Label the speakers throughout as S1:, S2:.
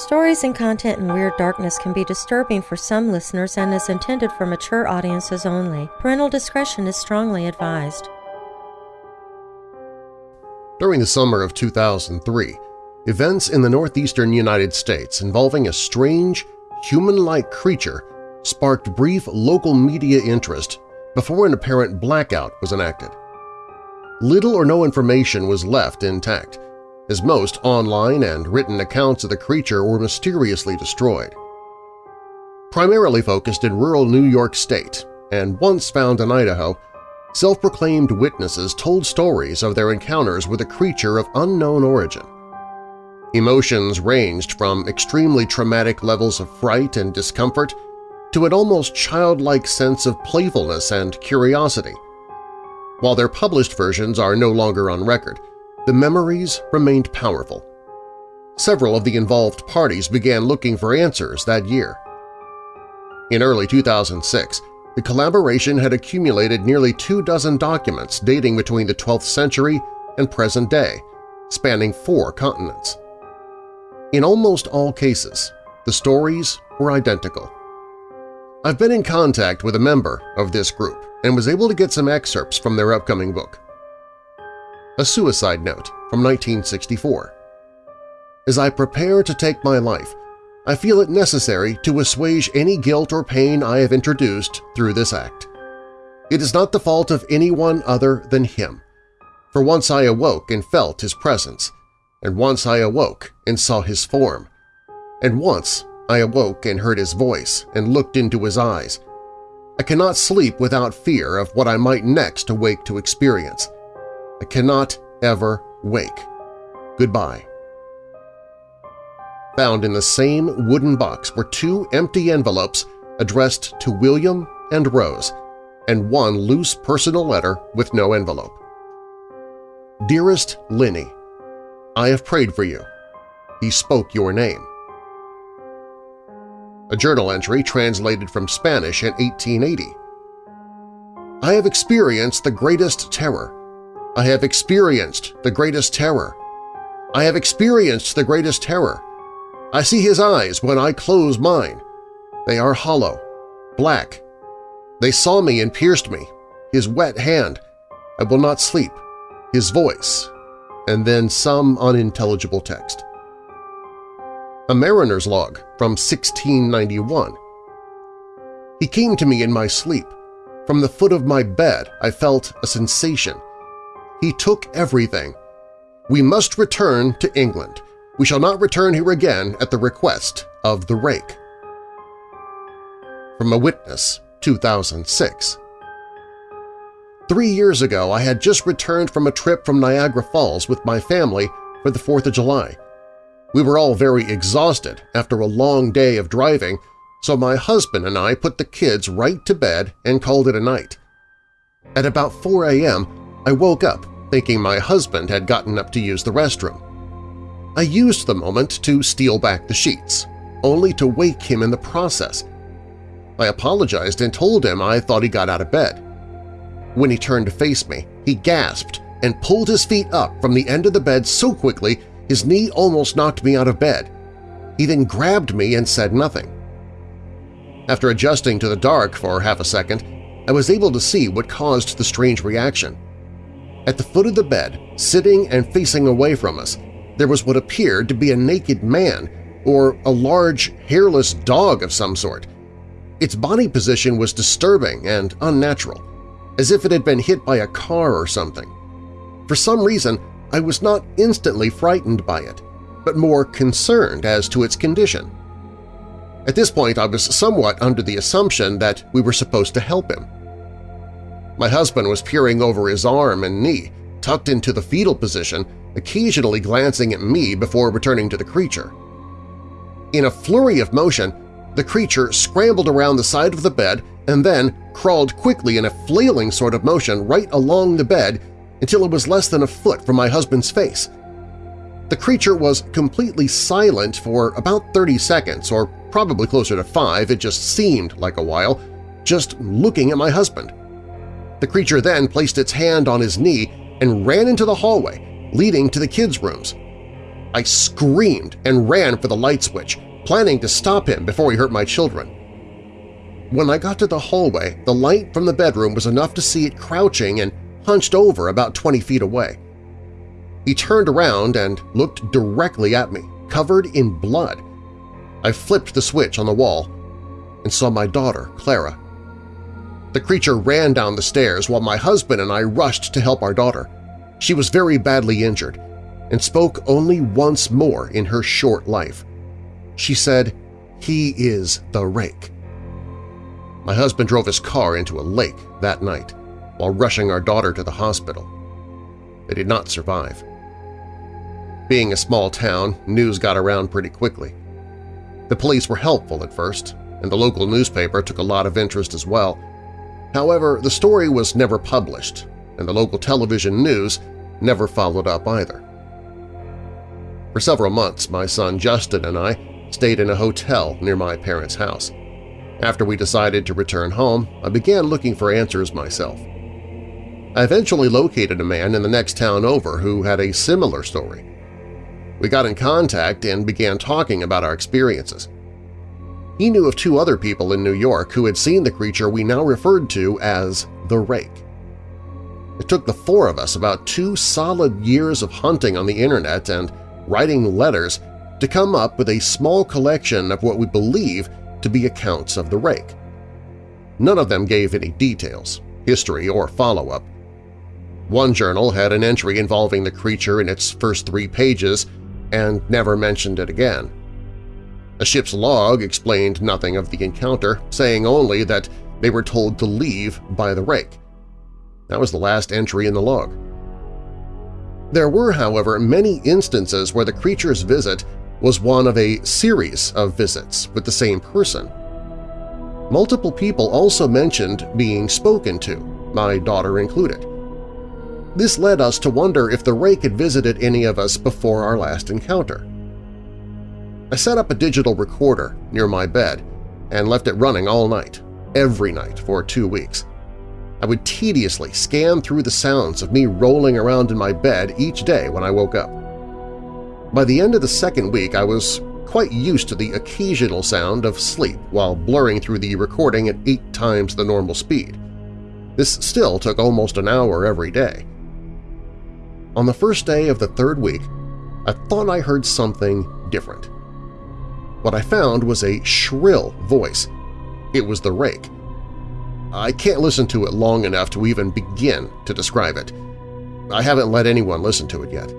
S1: Stories and content in Weird Darkness can be disturbing for some listeners and is intended for mature audiences only. Parental discretion is strongly advised.
S2: During the summer of 2003, events in the northeastern United States involving a strange, human-like creature sparked brief local media interest before an apparent blackout was enacted. Little or no information was left intact, as most online and written accounts of the creature were mysteriously destroyed. Primarily focused in rural New York State and once found in Idaho, self-proclaimed witnesses told stories of their encounters with a creature of unknown origin. Emotions ranged from extremely traumatic levels of fright and discomfort to an almost childlike sense of playfulness and curiosity. While their published versions are no longer on record, the memories remained powerful. Several of the involved parties began looking for answers that year. In early 2006, the collaboration had accumulated nearly two dozen documents dating between the 12th century and present day, spanning four continents. In almost all cases, the stories were identical. I've been in contact with a member of this group and was able to get some excerpts from their upcoming book a suicide note from 1964. As I prepare to take my life, I feel it necessary to assuage any guilt or pain I have introduced through this act. It is not the fault of anyone other than him, for once I awoke and felt his presence, and once I awoke and saw his form, and once I awoke and heard his voice and looked into his eyes. I cannot sleep without fear of what I might next awake to experience. I cannot ever wake. Goodbye. Found in the same wooden box were two empty envelopes addressed to William and Rose, and one loose personal letter with no envelope. Dearest Linny, I have prayed for you. He spoke your name. A journal entry translated from Spanish in 1880. I have experienced the greatest terror. I have experienced the greatest terror. I have experienced the greatest terror. I see his eyes when I close mine. They are hollow, black. They saw me and pierced me. His wet hand. I will not sleep. His voice. And then some unintelligible text. A mariner's log from 1691. He came to me in my sleep. From the foot of my bed I felt a sensation. He took everything. We must return to England. We shall not return here again at the request of the rake. From a Witness, 2006 Three years ago I had just returned from a trip from Niagara Falls with my family for the 4th of July. We were all very exhausted after a long day of driving, so my husband and I put the kids right to bed and called it a night. At about 4 a.m., I woke up thinking my husband had gotten up to use the restroom. I used the moment to steal back the sheets, only to wake him in the process. I apologized and told him I thought he got out of bed. When he turned to face me, he gasped and pulled his feet up from the end of the bed so quickly his knee almost knocked me out of bed. He then grabbed me and said nothing. After adjusting to the dark for half a second, I was able to see what caused the strange reaction. At the foot of the bed, sitting and facing away from us, there was what appeared to be a naked man or a large, hairless dog of some sort. Its body position was disturbing and unnatural, as if it had been hit by a car or something. For some reason, I was not instantly frightened by it, but more concerned as to its condition. At this point, I was somewhat under the assumption that we were supposed to help him. My husband was peering over his arm and knee, tucked into the fetal position, occasionally glancing at me before returning to the creature. In a flurry of motion, the creature scrambled around the side of the bed and then crawled quickly in a flailing sort of motion right along the bed until it was less than a foot from my husband's face. The creature was completely silent for about 30 seconds, or probably closer to five, it just seemed like a while, just looking at my husband. The creature then placed its hand on his knee and ran into the hallway, leading to the kids' rooms. I screamed and ran for the light switch, planning to stop him before he hurt my children. When I got to the hallway, the light from the bedroom was enough to see it crouching and hunched over about 20 feet away. He turned around and looked directly at me, covered in blood. I flipped the switch on the wall and saw my daughter, Clara. The creature ran down the stairs while my husband and I rushed to help our daughter. She was very badly injured and spoke only once more in her short life. She said, he is the rake. My husband drove his car into a lake that night while rushing our daughter to the hospital. They did not survive. Being a small town, news got around pretty quickly. The police were helpful at first, and the local newspaper took a lot of interest as well. However, the story was never published, and the local television news never followed up either. For several months, my son Justin and I stayed in a hotel near my parents' house. After we decided to return home, I began looking for answers myself. I eventually located a man in the next town over who had a similar story. We got in contact and began talking about our experiences. He knew of two other people in New York who had seen the creature we now referred to as the Rake. It took the four of us about two solid years of hunting on the internet and writing letters to come up with a small collection of what we believe to be accounts of the rake. None of them gave any details, history, or follow-up. One journal had an entry involving the creature in its first three pages and never mentioned it again. A ship's log explained nothing of the encounter, saying only that they were told to leave by the rake. That was the last entry in the log. There were, however, many instances where the creature's visit was one of a series of visits with the same person. Multiple people also mentioned being spoken to, my daughter included. This led us to wonder if the rake had visited any of us before our last encounter. I set up a digital recorder near my bed and left it running all night, every night for two weeks. I would tediously scan through the sounds of me rolling around in my bed each day when I woke up. By the end of the second week, I was quite used to the occasional sound of sleep while blurring through the recording at eight times the normal speed. This still took almost an hour every day. On the first day of the third week, I thought I heard something different. What I found was a shrill voice. It was the rake. I can't listen to it long enough to even begin to describe it. I haven't let anyone listen to it yet.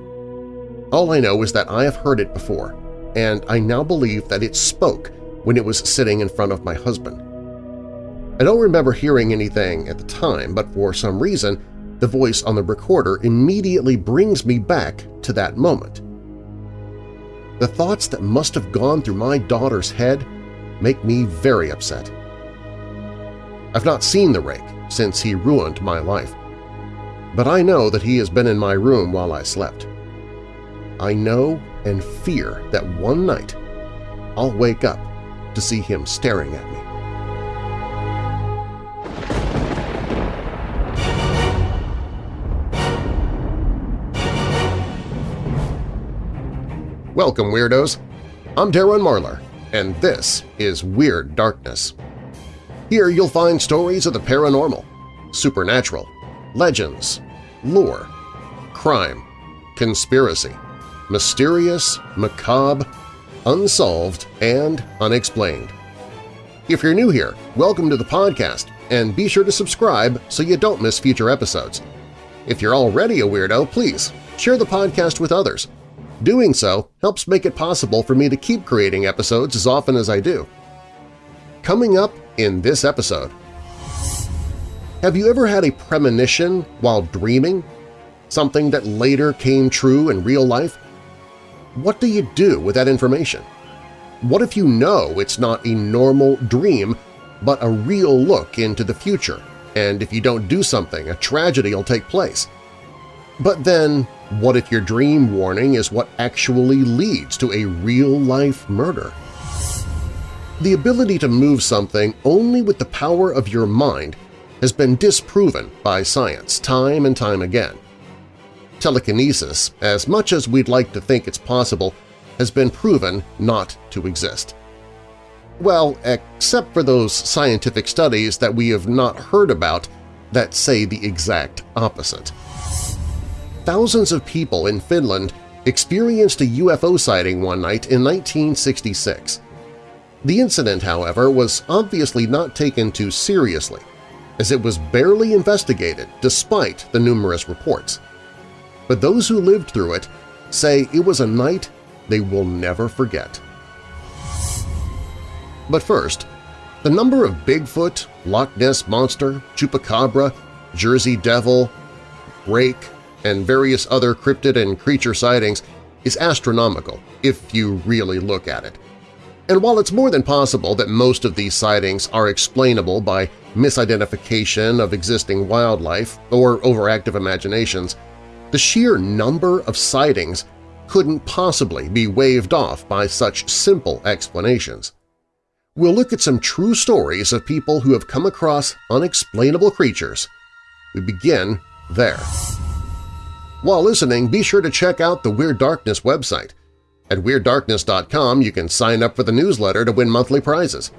S2: All I know is that I have heard it before, and I now believe that it spoke when it was sitting in front of my husband. I don't remember hearing anything at the time, but for some reason the voice on the recorder immediately brings me back to that moment. The thoughts that must have gone through my daughter's head make me very upset. I've not seen the rake since he ruined my life, but I know that he has been in my room while I slept. I know and fear that one night I'll wake up to see him staring at me. Welcome, Weirdos! I'm Darren Marlar, and this is Weird Darkness. Here you'll find stories of the paranormal, supernatural, legends, lore, crime, conspiracy, mysterious, macabre, unsolved, and unexplained. If you're new here, welcome to the podcast, and be sure to subscribe so you don't miss future episodes. If you're already a weirdo, please share the podcast with others. Doing so helps make it possible for me to keep creating episodes as often as I do. Coming up in this episode… Have you ever had a premonition while dreaming? Something that later came true in real life? what do you do with that information? What if you know it's not a normal dream but a real look into the future, and if you don't do something, a tragedy will take place? But then, what if your dream warning is what actually leads to a real-life murder? The ability to move something only with the power of your mind has been disproven by science time and time again. telekinesis, as much as we'd like to think it's possible, has been proven not to exist. Well, except for those scientific studies that we have not heard about that say the exact opposite. Thousands of people in Finland experienced a UFO sighting one night in 1966. The incident, however, was obviously not taken too seriously, as it was barely investigated despite the numerous reports. But those who lived through it say it was a night they will never forget. But first, the number of Bigfoot, Loch Ness Monster, Chupacabra, Jersey Devil, Rake, and various other cryptid and creature sightings is astronomical if you really look at it. And while it's more than possible that most of these sightings are explainable by misidentification of existing wildlife or overactive imaginations, the sheer number of sightings couldn't possibly be waved off by such simple explanations. We'll look at some true stories of people who have come across unexplainable creatures. We begin there. While listening, be sure to check out the Weird Darkness website. At WeirdDarkness.com you can sign up for the newsletter to win monthly prizes.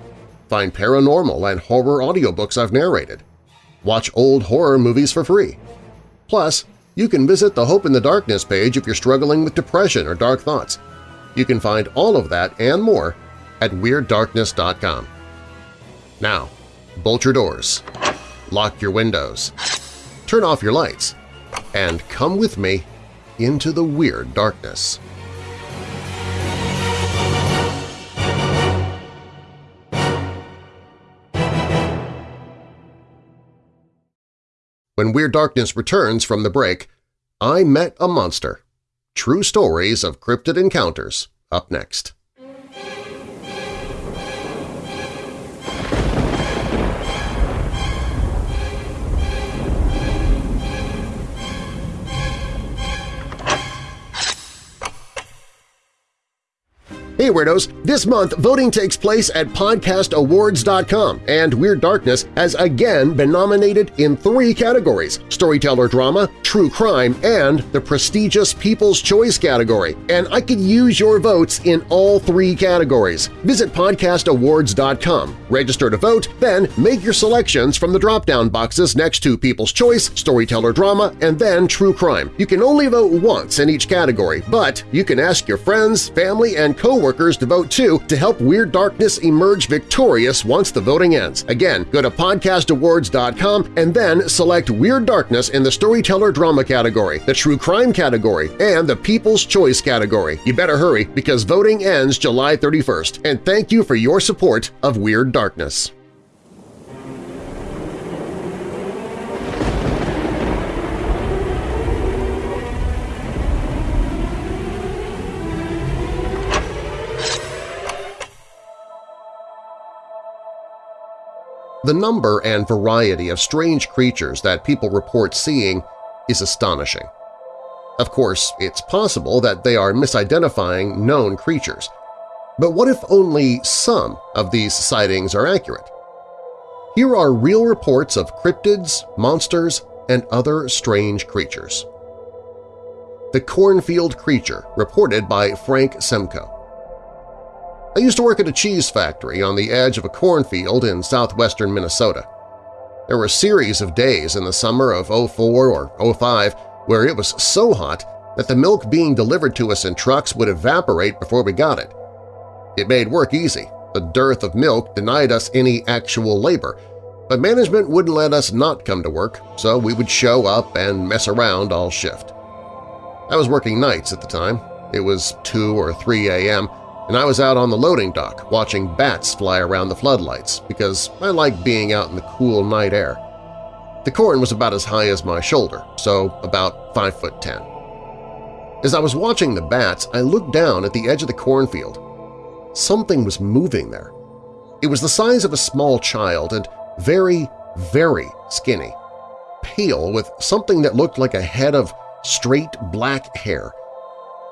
S2: Find paranormal and horror audiobooks I've narrated. Watch old horror movies for free. Plus, you can visit the Hope in the Darkness page if you're struggling with depression or dark thoughts. You can find all of that and more at WeirdDarkness.com. Now, bolt your doors, lock your windows, turn off your lights, and come with me into the Weird Darkness. When Weird Darkness returns from the break, I Met a Monster. True Stories of Cryptid Encounters up next. Hey Weirdos! This month, voting takes place at podcastawards.com, and Weird Darkness has again been nominated in three categories – Storyteller Drama, True Crime, and the prestigious People's Choice category, and I could use your votes in all three categories. Visit podcastawards.com, register to vote, then make your selections from the drop-down boxes next to People's Choice, Storyteller Drama, and then True Crime. You can only vote once in each category, but you can ask your friends, family, and coworkers to vote too to help Weird Darkness emerge victorious once the voting ends. Again, go to podcastawards.com and then select Weird Darkness in the Storyteller Drama category, the True Crime category, and the People's Choice category. You better hurry because voting ends July 31st, and thank you for your support of Weird Darkness. The number and variety of strange creatures that people report seeing is astonishing. Of course, it's possible that they are misidentifying known creatures. But what if only some of these sightings are accurate? Here are real reports of cryptids, monsters, and other strange creatures. The Cornfield Creature, reported by Frank Semko. I used to work at a cheese factory on the edge of a cornfield in southwestern Minnesota. There were a series of days in the summer of 04 or 05 where it was so hot that the milk being delivered to us in trucks would evaporate before we got it. It made work easy. The dearth of milk denied us any actual labor, but management wouldn't let us not come to work, so we would show up and mess around all shift. I was working nights at the time. It was 2 or 3 a.m., and I was out on the loading dock watching bats fly around the floodlights because I like being out in the cool night air. The corn was about as high as my shoulder, so about 5 foot 10. As I was watching the bats, I looked down at the edge of the cornfield. Something was moving there. It was the size of a small child and very, very skinny, pale with something that looked like a head of straight black hair.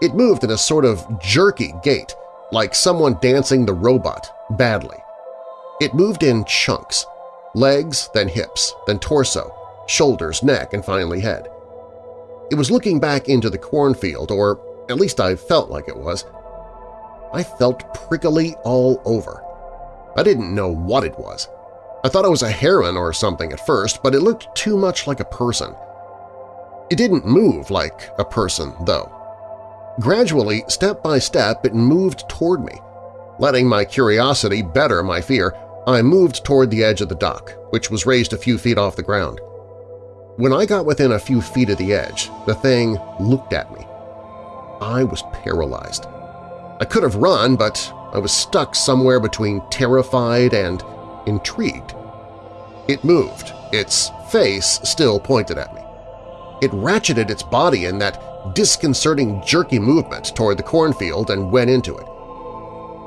S2: It moved in a sort of jerky gait, like someone dancing the robot, badly. It moved in chunks – legs, then hips, then torso, shoulders, neck, and finally head. It was looking back into the cornfield, or at least I felt like it was. I felt prickly all over. I didn't know what it was. I thought it was a heron or something at first, but it looked too much like a person. It didn't move like a person, though. Gradually, step by step, it moved toward me. Letting my curiosity better my fear, I moved toward the edge of the dock, which was raised a few feet off the ground. When I got within a few feet of the edge, the thing looked at me. I was paralyzed. I could have run, but I was stuck somewhere between terrified and intrigued. It moved, its face still pointed at me. It ratcheted its body in that disconcerting jerky movement toward the cornfield and went into it.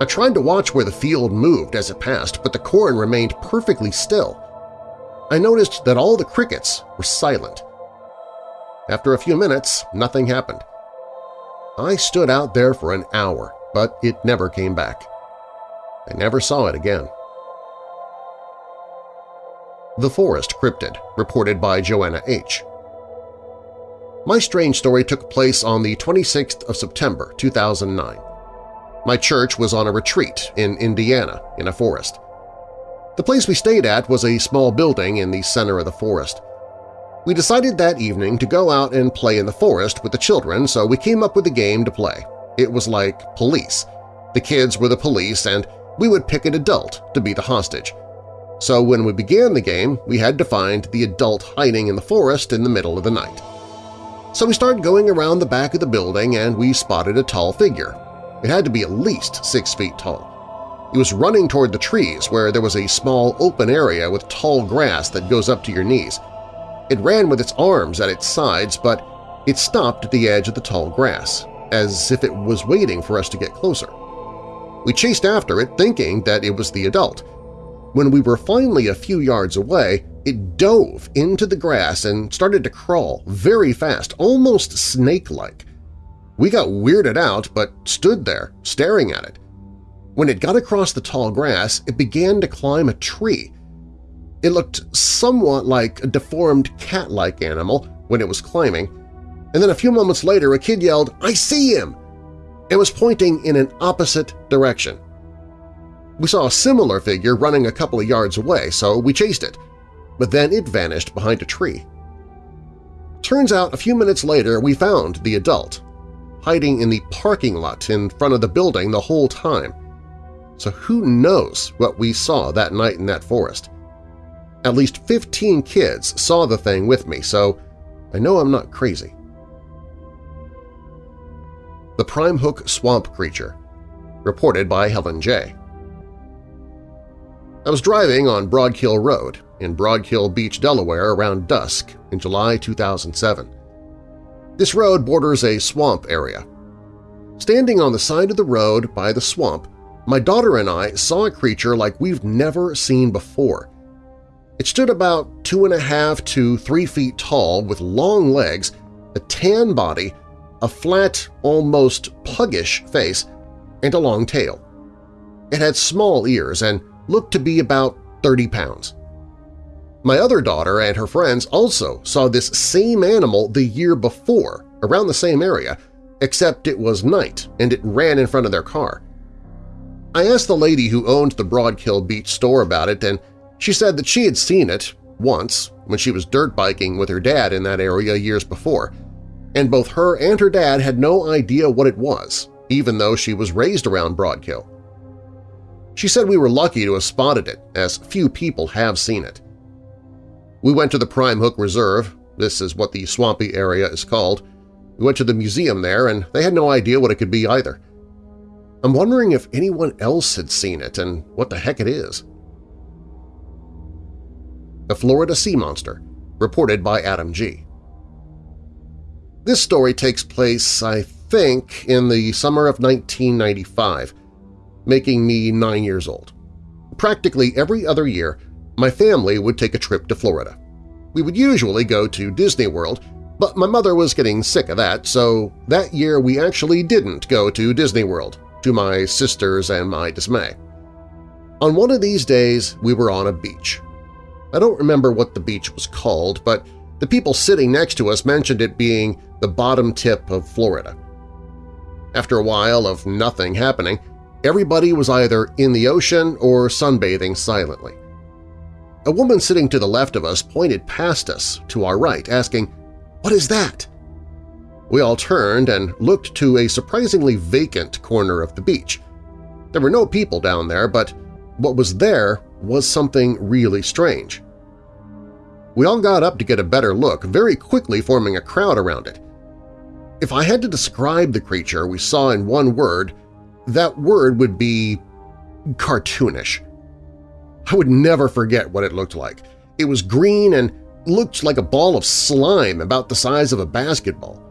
S2: I tried to watch where the field moved as it passed, but the corn remained perfectly still. I noticed that all the crickets were silent. After a few minutes, nothing happened. I stood out there for an hour, but it never came back. I never saw it again. The Forest Cryptid, reported by Joanna H. My strange story took place on the 26th of September 2009. My church was on a retreat in Indiana in a forest. The place we stayed at was a small building in the center of the forest. We decided that evening to go out and play in the forest with the children, so we came up with a game to play. It was like police. The kids were the police, and we would pick an adult to be the hostage. So when we began the game, we had to find the adult hiding in the forest in the middle of the night. So we started going around the back of the building and we spotted a tall figure. It had to be at least six feet tall. It was running toward the trees where there was a small open area with tall grass that goes up to your knees. It ran with its arms at its sides, but it stopped at the edge of the tall grass, as if it was waiting for us to get closer. We chased after it, thinking that it was the adult. When we were finally a few yards away, it dove into the grass and started to crawl very fast, almost snake-like. We got weirded out but stood there, staring at it. When it got across the tall grass, it began to climb a tree. It looked somewhat like a deformed cat-like animal when it was climbing, and then a few moments later a kid yelled, I see him! and was pointing in an opposite direction. We saw a similar figure running a couple of yards away, so we chased it, but then it vanished behind a tree. Turns out a few minutes later we found the adult, hiding in the parking lot in front of the building the whole time. So who knows what we saw that night in that forest? At least 15 kids saw the thing with me, so I know I'm not crazy. The Prime Hook Swamp Creature, reported by Helen J. I was driving on Broadkill Road in Broadkill Beach, Delaware around dusk in July 2007. This road borders a swamp area. Standing on the side of the road by the swamp, my daughter and I saw a creature like we've never seen before. It stood about two and a half to three feet tall with long legs, a tan body, a flat, almost puggish face, and a long tail. It had small ears and looked to be about 30 pounds. My other daughter and her friends also saw this same animal the year before, around the same area, except it was night and it ran in front of their car. I asked the lady who owned the Broadkill Beach store about it, and she said that she had seen it once when she was dirt biking with her dad in that area years before, and both her and her dad had no idea what it was, even though she was raised around Broadkill. She said we were lucky to have spotted it, as few people have seen it. We went to the Prime Hook Reserve, this is what the swampy area is called. We went to the museum there, and they had no idea what it could be either. I'm wondering if anyone else had seen it and what the heck it is. The Florida Sea Monster, reported by Adam G. This story takes place, I think, in the summer of 1995, making me nine years old. Practically every other year, my family would take a trip to Florida. We would usually go to Disney World, but my mother was getting sick of that, so that year we actually didn't go to Disney World, to my sisters and my dismay. On one of these days, we were on a beach. I don't remember what the beach was called, but The people sitting next to us mentioned it being the bottom tip of Florida. After a while of nothing happening, everybody was either in the ocean or sunbathing silently. A woman sitting to the left of us pointed past us to our right, asking, "'What is that?' We all turned and looked to a surprisingly vacant corner of the beach. There were no people down there, but what was there was something really strange. We all got up to get a better look, very quickly forming a crowd around it. If I had to describe the creature we saw in one word, that word would be cartoonish. I would never forget what it looked like. It was green and looked like a ball of slime about the size of a basketball.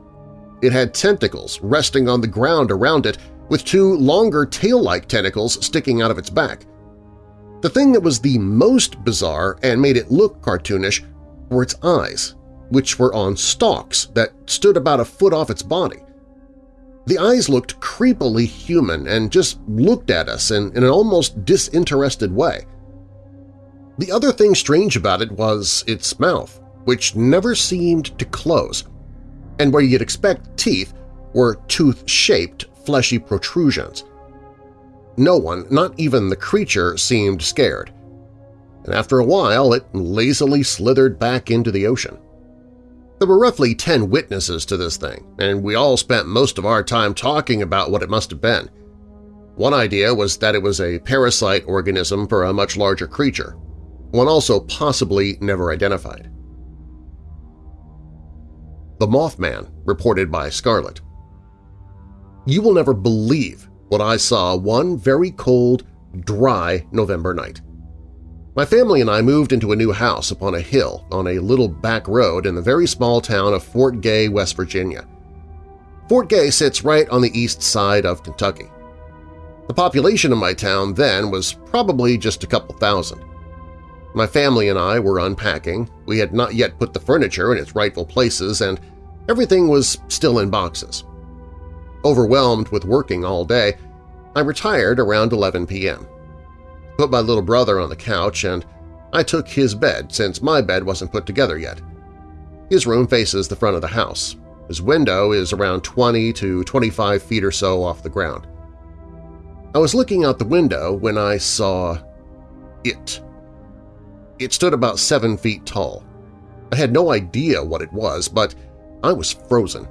S2: It had tentacles resting on the ground around it with two longer tail-like tentacles sticking out of its back. The thing that was the most bizarre and made it look cartoonish were its eyes, which were on stalks that stood about a foot off its body. The eyes looked creepily human and just looked at us in, in an almost disinterested way. The other thing strange about it was its mouth, which never seemed to close, and where you'd expect teeth were tooth-shaped, fleshy protrusions. No one, not even the creature, seemed scared, and after a while it lazily slithered back into the ocean. There were roughly ten witnesses to this thing, and we all spent most of our time talking about what it must have been. One idea was that it was a parasite organism for a much larger creature, one also possibly never identified. The Mothman, reported by Scarlet. You will never believe what I saw one very cold, dry November night. My family and I moved into a new house upon a hill on a little back road in the very small town of Fort Gay, West Virginia. Fort Gay sits right on the east side of Kentucky. The population of my town then was probably just a couple thousand. My family and I were unpacking, we had not yet put the furniture in its rightful places, and everything was still in boxes. Overwhelmed with working all day, I retired around 11 p.m put my little brother on the couch, and I took his bed since my bed wasn't put together yet. His room faces the front of the house. His window is around 20 to 25 feet or so off the ground. I was looking out the window when I saw it. It stood about seven feet tall. I had no idea what it was, but I was frozen.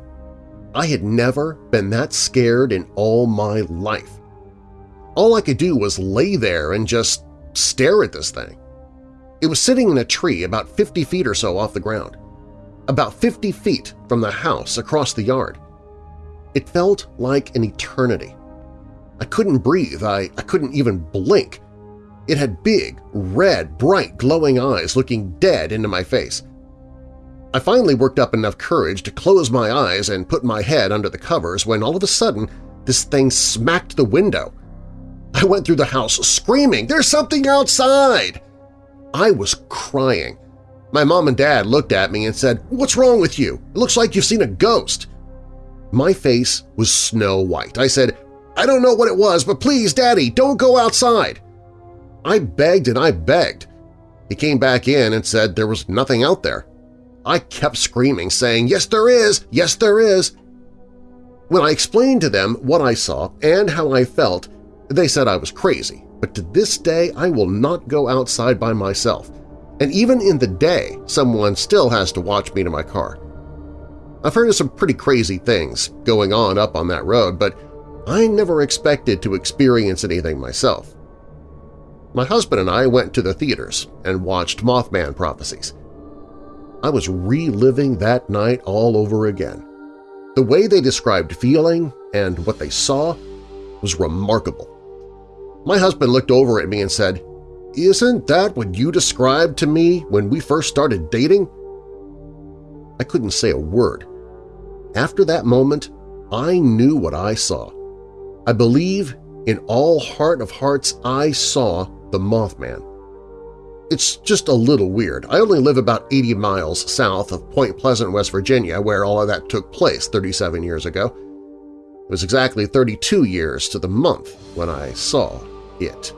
S2: I had never been that scared in all my life. All I could do was lay there and just stare at this thing. It was sitting in a tree about 50 feet or so off the ground, about 50 feet from the house across the yard. It felt like an eternity. I couldn't breathe, I, I couldn't even blink. It had big, red, bright, glowing eyes looking dead into my face. I finally worked up enough courage to close my eyes and put my head under the covers when all of a sudden this thing smacked the window I went through the house screaming, there's something outside! I was crying. My mom and dad looked at me and said, what's wrong with you? It looks like you've seen a ghost. My face was snow white. I said, I don't know what it was, but please, Daddy, don't go outside. I begged and I begged. He came back in and said there was nothing out there. I kept screaming, saying, yes there is, yes there is. When I explained to them what I saw and how I felt, they said I was crazy, but to this day I will not go outside by myself, and even in the day someone still has to watch me to my car. I've heard of some pretty crazy things going on up on that road, but I never expected to experience anything myself. My husband and I went to the theaters and watched Mothman Prophecies. I was reliving that night all over again. The way they described feeling and what they saw was remarkable. My husband looked over at me and said, Isn't that what you described to me when we first started dating? I couldn't say a word. After that moment, I knew what I saw. I believe in all heart of hearts I saw the Mothman. It's just a little weird. I only live about 80 miles south of Point Pleasant, West Virginia, where all of that took place 37 years ago. It was exactly 32 years to the month when I saw it.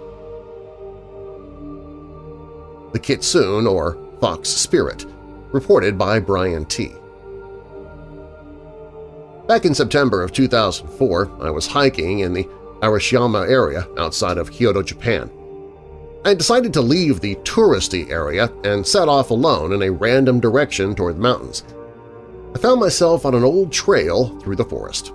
S2: The Kitsune, or Fox Spirit. Reported by Brian T. Back in September of 2004, I was hiking in the Arashiyama area outside of Kyoto, Japan. I decided to leave the touristy area and set off alone in a random direction toward the mountains. I found myself on an old trail through the forest.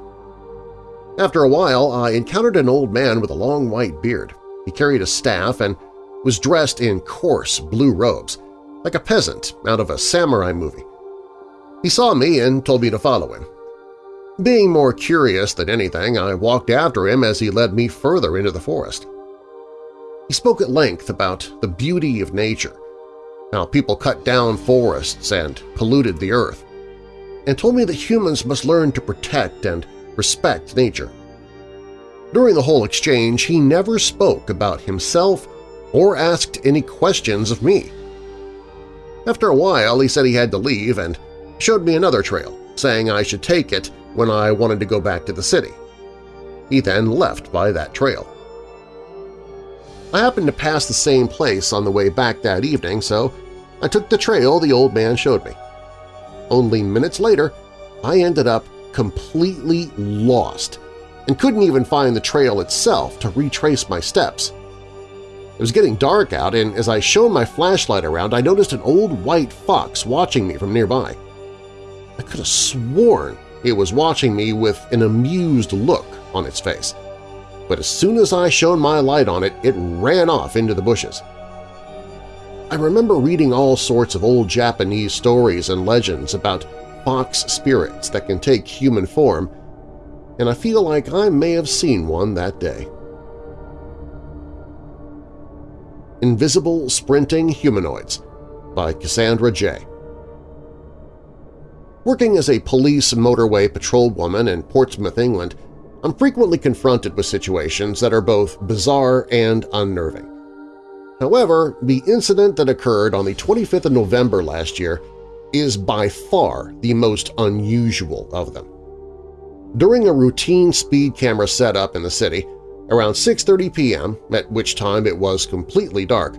S2: After a while, I encountered an old man with a long white beard. He carried a staff and was dressed in coarse blue robes, like a peasant out of a samurai movie. He saw me and told me to follow him. Being more curious than anything, I walked after him as he led me further into the forest. He spoke at length about the beauty of nature, how people cut down forests and polluted the earth, and told me that humans must learn to protect and respect nature. During the whole exchange, he never spoke about himself or asked any questions of me. After a while, he said he had to leave and showed me another trail, saying I should take it when I wanted to go back to the city. He then left by that trail. I happened to pass the same place on the way back that evening, so I took the trail the old man showed me. Only minutes later, I ended up completely lost and couldn't even find the trail itself to retrace my steps. It was getting dark out, and as I shone my flashlight around, I noticed an old white fox watching me from nearby. I could have sworn it was watching me with an amused look on its face. But as soon as I shone my light on it, it ran off into the bushes. I remember reading all sorts of old Japanese stories and legends about fox spirits that can take human form, and I feel like I may have seen one that day. Invisible Sprinting Humanoids by Cassandra J. Working as a police motorway patrolwoman in Portsmouth, England, I'm frequently confronted with situations that are both bizarre and unnerving. However, the incident that occurred on the 25th of November last year is by far the most unusual of them. During a routine speed camera setup in the city, around 6.30 p.m., at which time it was completely dark,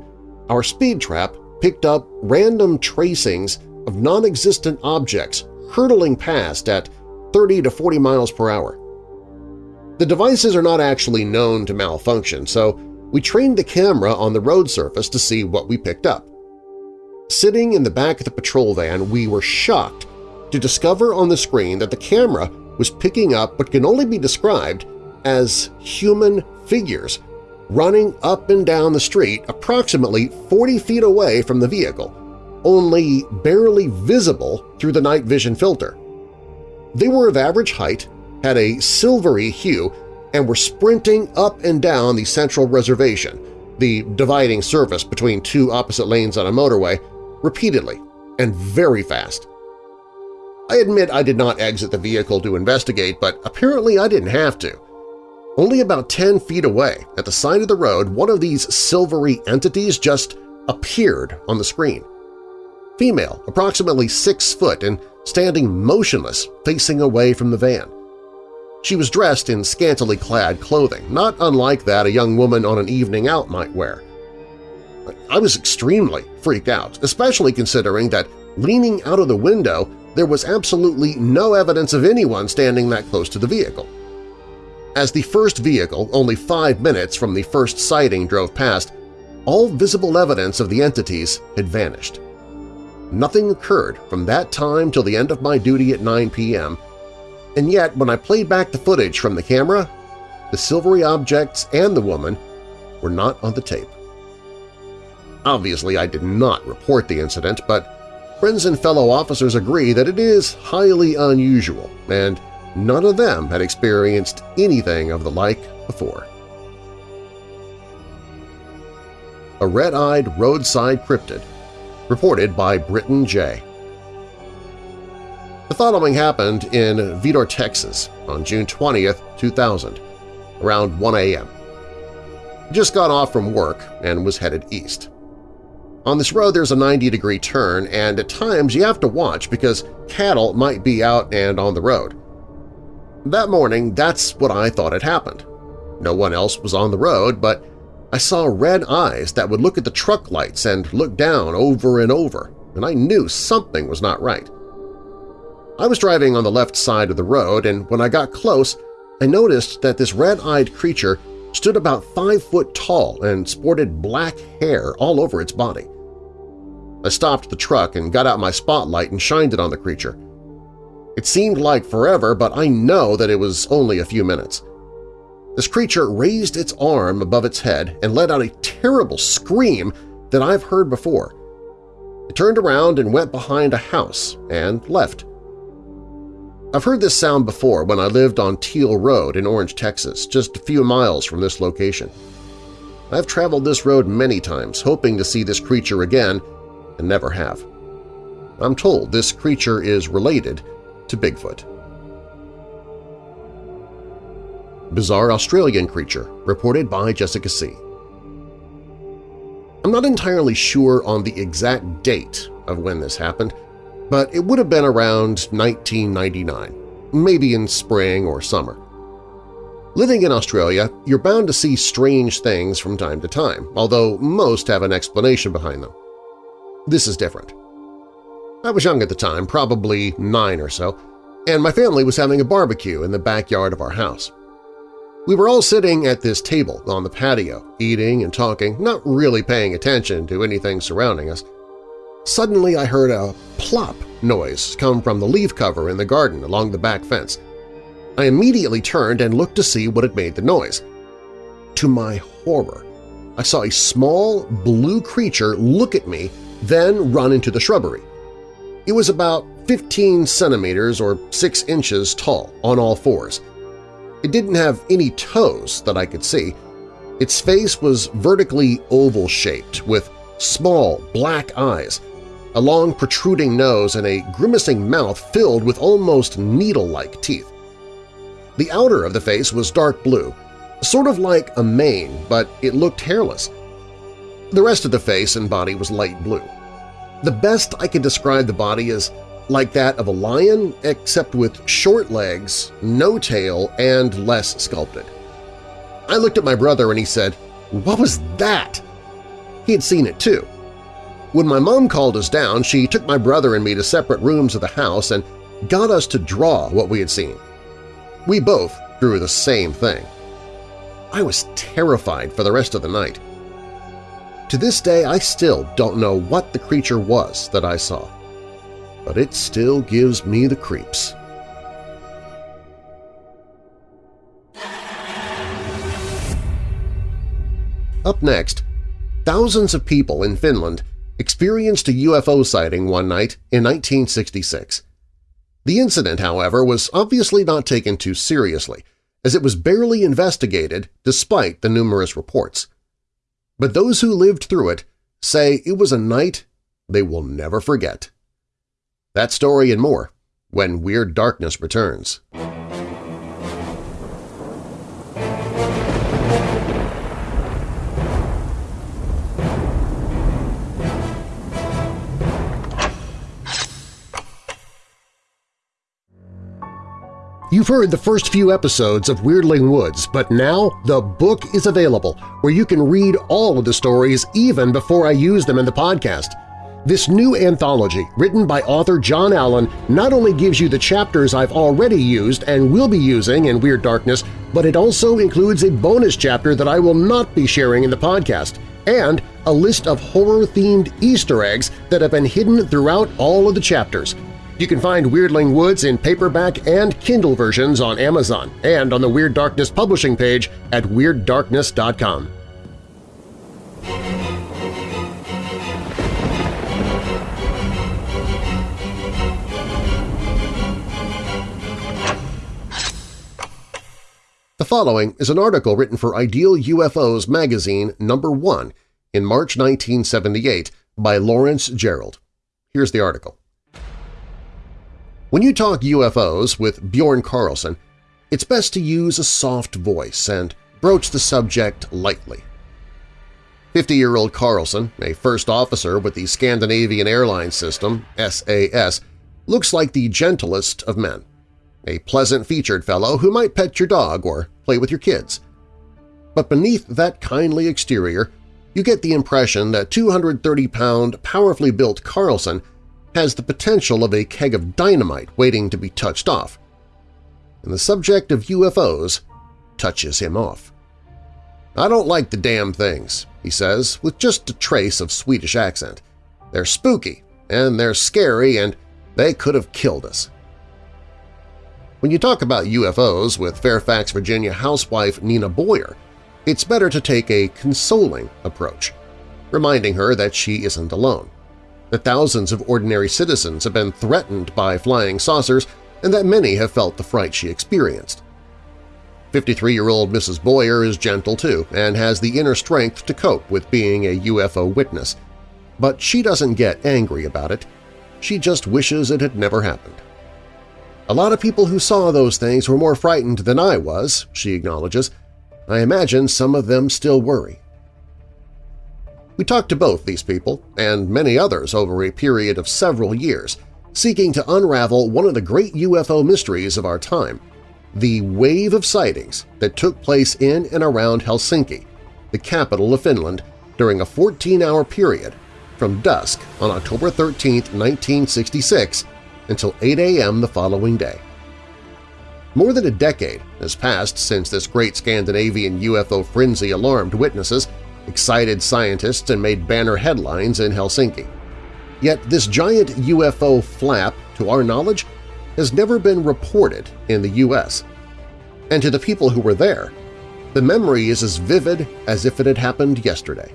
S2: our speed trap picked up random tracings of non-existent objects hurtling past at 30 to 40 miles per hour. The devices are not actually known to malfunction, so we trained the camera on the road surface to see what we picked up. Sitting in the back of the patrol van, we were shocked to discover on the screen that the camera was picking up what can only be described as human figures running up and down the street approximately 40 feet away from the vehicle, only barely visible through the night vision filter. They were of average height, had a silvery hue, and were sprinting up and down the central reservation, the dividing surface between two opposite lanes on a motorway, repeatedly and very fast. I admit I did not exit the vehicle to investigate, but apparently I didn't have to. Only about 10 feet away, at the side of the road, one of these silvery entities just appeared on the screen female, approximately six foot and standing motionless facing away from the van. She was dressed in scantily clad clothing, not unlike that a young woman on an evening out might wear. I was extremely freaked out, especially considering that leaning out of the window there was absolutely no evidence of anyone standing that close to the vehicle. As the first vehicle, only five minutes from the first sighting, drove past, all visible evidence of the entities had vanished. Nothing occurred from that time till the end of my duty at 9 p.m., and yet when I played back the footage from the camera, the silvery objects and the woman were not on the tape. Obviously, I did not report the incident, but friends and fellow officers agree that it is highly unusual, and none of them had experienced anything of the like before. A red-eyed roadside cryptid reported by Britton J. The following happened in Vidor, Texas on June 20, 2000, around 1 a.m. just got off from work and was headed east. On this road there's a 90-degree turn, and at times you have to watch because cattle might be out and on the road. That morning, that's what I thought had happened. No one else was on the road, but I saw red eyes that would look at the truck lights and look down over and over, and I knew something was not right. I was driving on the left side of the road, and when I got close, I noticed that this red-eyed creature stood about five foot tall and sported black hair all over its body. I stopped the truck and got out my spotlight and shined it on the creature. It seemed like forever, but I know that it was only a few minutes. This creature raised its arm above its head and let out a terrible scream that I've heard before. It turned around and went behind a house and left. I've heard this sound before when I lived on Teal Road in Orange, Texas, just a few miles from this location. I've traveled this road many times hoping to see this creature again and never have. I'm told this creature is related to Bigfoot. Bizarre Australian Creature, reported by Jessica C. I'm not entirely sure on the exact date of when this happened, but it would have been around 1999, maybe in spring or summer. Living in Australia, you're bound to see strange things from time to time, although most have an explanation behind them. This is different. I was young at the time, probably nine or so, and my family was having a barbecue in the backyard of our house. We were all sitting at this table on the patio, eating and talking, not really paying attention to anything surrounding us. Suddenly I heard a plop noise come from the leaf cover in the garden along the back fence. I immediately turned and looked to see what had made the noise. To my horror, I saw a small blue creature look at me, then run into the shrubbery. It was about 15 centimeters or 6 inches tall on all fours. It didn't have any toes that I could see. Its face was vertically oval-shaped with small black eyes a long protruding nose and a grimacing mouth filled with almost needle-like teeth. The outer of the face was dark blue, sort of like a mane, but it looked hairless. The rest of the face and body was light blue. The best I could describe the body is like that of a lion except with short legs, no tail, and less sculpted. I looked at my brother and he said, "'What was that?' He had seen it too, when my mom called us down, she took my brother and me to separate rooms of the house and got us to draw what we had seen. We both drew the same thing. I was terrified for the rest of the night. To this day, I still don't know what the creature was that I saw, but it still gives me the creeps. Up next, thousands of people in Finland experienced a UFO sighting one night in 1966. The incident, however, was obviously not taken too seriously, as it was barely investigated despite the numerous reports. But those who lived through it say it was a night they will never forget. That story and more when Weird Darkness returns. You've heard the first few episodes of Weirdling Woods, but now the book is available where you can read all of the stories even before I use them in the podcast. This new anthology, written by author John Allen, not only gives you the chapters I've already used and will be using in Weird Darkness, but it also includes a bonus chapter that I will not be sharing in the podcast, and a list of horror-themed Easter eggs that have been hidden throughout all of the chapters – you can find Weirdling Woods in paperback and Kindle versions on Amazon and on the Weird Darkness publishing page at WeirdDarkness.com. The following is an article written for Ideal UFOs magazine number 1 in March 1978 by Lawrence Gerald. Here's the article. When you talk UFOs with Bjorn Carlson, it's best to use a soft voice and broach the subject lightly. 50-year-old Carlson, a first officer with the Scandinavian Airlines System SAS, looks like the gentlest of men, a pleasant-featured fellow who might pet your dog or play with your kids. But beneath that kindly exterior you get the impression that 230-pound, powerfully built Carlson has the potential of a keg of dynamite waiting to be touched off. And the subject of UFOs touches him off. I don't like the damn things, he says, with just a trace of Swedish accent. They're spooky, and they're scary, and they could have killed us. When you talk about UFOs with Fairfax, Virginia housewife Nina Boyer, it's better to take a consoling approach, reminding her that she isn't alone, that thousands of ordinary citizens have been threatened by flying saucers and that many have felt the fright she experienced. 53-year-old Mrs. Boyer is gentle too and has the inner strength to cope with being a UFO witness, but she doesn't get angry about it. She just wishes it had never happened. A lot of people who saw those things were more frightened than I was, she acknowledges. I imagine some of them still worry. We talked to both these people and many others over a period of several years, seeking to unravel one of the great UFO mysteries of our time, the wave of sightings that took place in and around Helsinki, the capital of Finland, during a 14-hour period from dusk on October 13, 1966 until 8 a.m. the following day. More than a decade has passed since this great Scandinavian UFO frenzy alarmed witnesses, excited scientists, and made banner headlines in Helsinki. Yet this giant UFO flap, to our knowledge, has never been reported in the U.S. And to the people who were there, the memory is as vivid as if it had happened yesterday.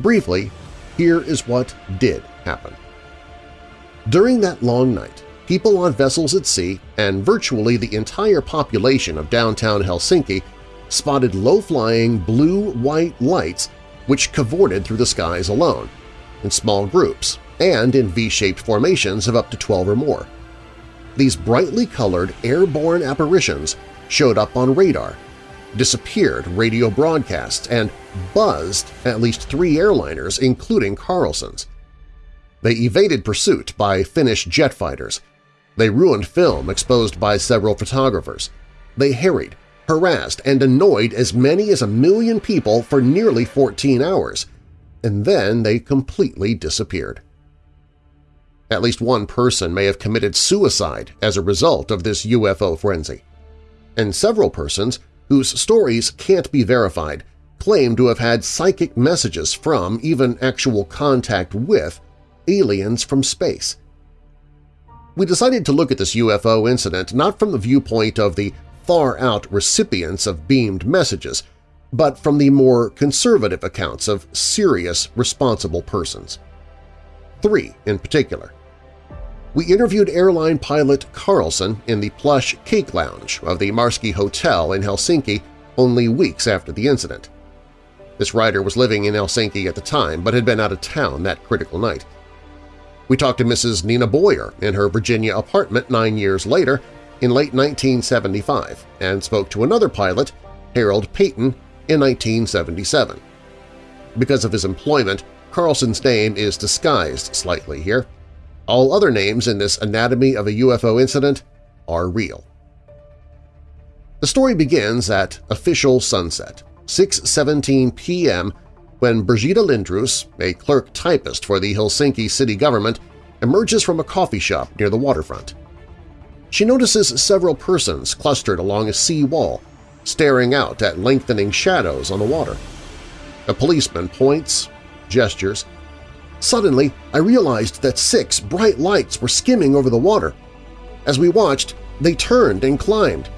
S2: Briefly, here is what did happen. During that long night, people on vessels at sea and virtually the entire population of downtown Helsinki spotted low-flying blue-white lights which cavorted through the skies alone, in small groups and in V-shaped formations of up to 12 or more. These brightly colored airborne apparitions showed up on radar, disappeared radio broadcasts, and buzzed at least three airliners, including Carlson's. They evaded pursuit by Finnish jet fighters. They ruined film exposed by several photographers. They harried, harassed, and annoyed as many as a million people for nearly 14 hours, and then they completely disappeared. At least one person may have committed suicide as a result of this UFO frenzy. And several persons, whose stories can't be verified, claim to have had psychic messages from, even actual contact with, aliens from space. We decided to look at this UFO incident not from the viewpoint of the far-out recipients of beamed messages, but from the more conservative accounts of serious, responsible persons. Three in particular. We interviewed airline pilot Carlson in the plush Cake Lounge of the Marski Hotel in Helsinki only weeks after the incident. This writer was living in Helsinki at the time but had been out of town that critical night. We talked to Mrs. Nina Boyer in her Virginia apartment nine years later in late 1975 and spoke to another pilot, Harold Payton, in 1977. Because of his employment, Carlson's name is disguised slightly here. All other names in this Anatomy of a UFO Incident are real. The story begins at official sunset, 6.17 p.m when Brigitta Lindrus, a clerk typist for the Helsinki city government, emerges from a coffee shop near the waterfront. She notices several persons clustered along a sea wall, staring out at lengthening shadows on the water. A policeman points, gestures. Suddenly, I realized that six bright lights were skimming over the water. As we watched, they turned and climbed.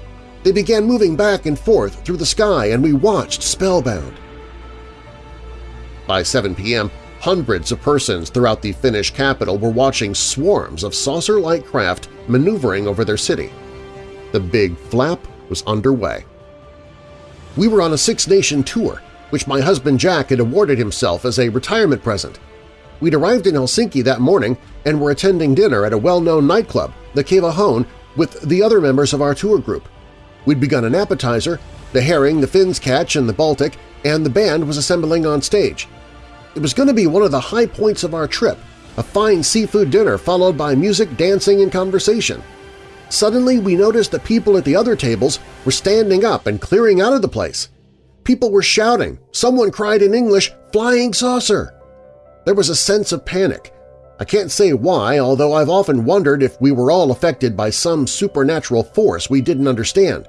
S2: They began moving back and forth through the sky, and we watched spellbound. By 7 p.m., hundreds of persons throughout the Finnish capital were watching swarms of saucer-like craft maneuvering over their city. The Big Flap was underway. We were on a Six-Nation tour, which my husband Jack had awarded himself as a retirement present. We'd arrived in Helsinki that morning and were attending dinner at a well-known nightclub, the Kaivohuone, with the other members of our tour group. We'd begun an appetizer, the herring, the Finns catch, and the Baltic, and the band was assembling on stage. It was going to be one of the high points of our trip, a fine seafood dinner followed by music, dancing, and conversation. Suddenly we noticed that people at the other tables were standing up and clearing out of the place. People were shouting. Someone cried in English, flying saucer! There was a sense of panic. I can't say why, although I've often wondered if we were all affected by some supernatural force we didn't understand.